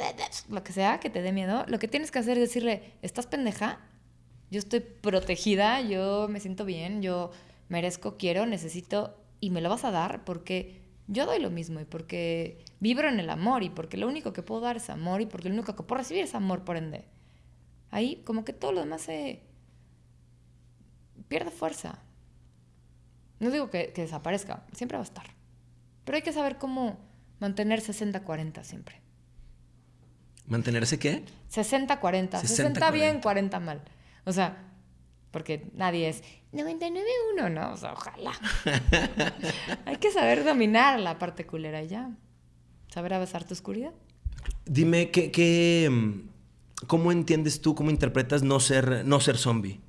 Lo que sea que te dé miedo, lo que tienes que hacer es decirle, ¿estás pendeja? Yo estoy protegida, yo me siento bien, yo merezco, quiero, necesito y me lo vas a dar porque yo doy lo mismo y porque vibro en el amor y porque lo único que puedo dar es amor y porque lo único que puedo recibir es amor, por ende. Ahí como que todo lo demás se pierde fuerza. No digo que, desaparezca, siempre va a estar. Pero hay que saber cómo mantener 60-40 siempre. ¿Mantenerse qué? 60-40. 60, bien, 40 mal. O sea, porque nadie es 99-1, ¿no? O sea, ojalá. Hay que saber dominar la parte culera ya. Saber abrazar tu oscuridad. Dime, ¿qué, qué, mm, ¿cómo entiendes tú, cómo interpretas no ser, no ser zombie?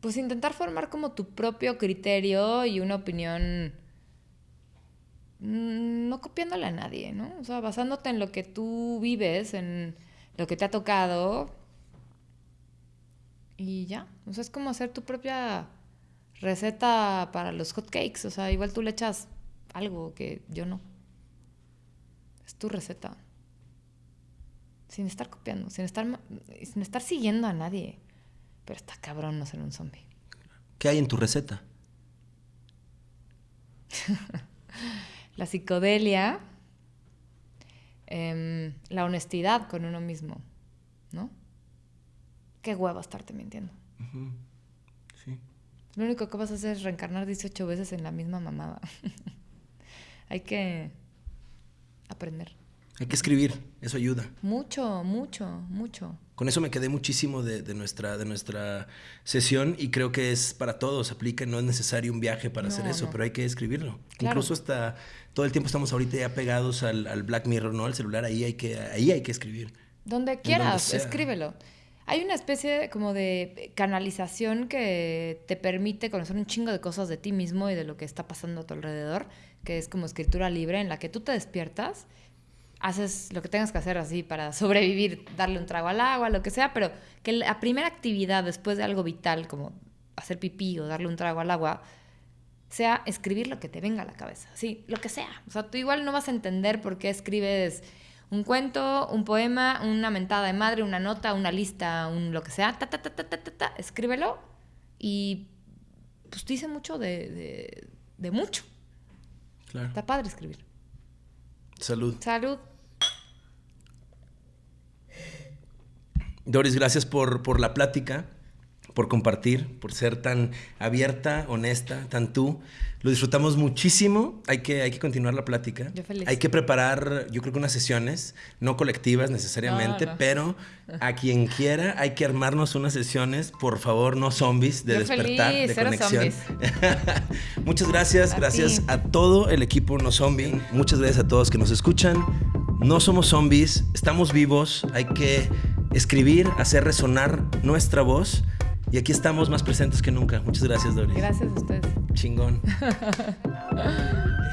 Pues intentar formar como tu propio criterio y una opinión mm, no copiándole a nadie, ¿no? O sea, basándote en lo que tú vives, en lo que te ha tocado. Y ya. O sea, es como hacer tu propia receta para los hotcakes. O sea, igual tú le echas algo que yo no. Es tu receta. Sin estar copiando, sin estar, sin estar siguiendo a nadie. Pero está cabrón no ser un zombie. ¿Qué hay en tu receta? la psicodelia, em, la honestidad con uno mismo, ¿no? Qué hueva estarte mintiendo. Sí. Lo único que vas a hacer es reencarnar 18 veces en la misma mamada. hay que aprender. Hay que escribir, eso ayuda. Mucho, mucho, mucho. Con eso me quedé muchísimo de, nuestra, de nuestra sesión y creo que es para todos, aplica, no es necesario un viaje para hacer eso, pero hay que escribirlo. Incluso hasta todo el tiempo estamos ahorita ya pegados al, Black Mirror, ¿no? Al celular, ahí hay que, ahí hay que escribir. Donde quieras, escríbelo. Hay una especie como de canalización que te permite conocer un chingo de cosas de ti mismo y de lo que está pasando a tu alrededor, que es como escritura libre, en la que tú te despiertas haces lo que tengas que hacer así para sobrevivir, darle un trago al agua, lo que sea, pero que la primera actividad después de algo vital como hacer pipí o darle un trago al agua sea escribir lo que te venga a la cabeza, sí, lo que sea. O sea, tú igual no vas a entender por qué escribes un cuento, un poema, una mentada de madre, una nota, una lista, un lo que sea, ta, ta, ta, ta, ta, ta, escríbelo y pues dice mucho de, de, de mucho. Claro. Está padre escribir. Salud. Salud. Doris, gracias por, por la plática, por compartir, por ser tan abierta, honesta, tan tú. Lo disfrutamos muchísimo. Hay que, hay que continuar la plática. Yo feliz. Hay que preparar, yo creo que unas sesiones, no colectivas necesariamente, pero a quien quiera hay que armarnos unas sesiones, por favor, no zombies, de despertar, de conexión. Muchas gracias, gracias a todo el equipo No Zombie. Muchas gracias a todos que nos escuchan. No somos zombies, estamos vivos, hay que escribir, hacer resonar nuestra voz. Y aquí estamos más presentes que nunca. Muchas gracias, Doris. Gracias a ustedes. Chingón.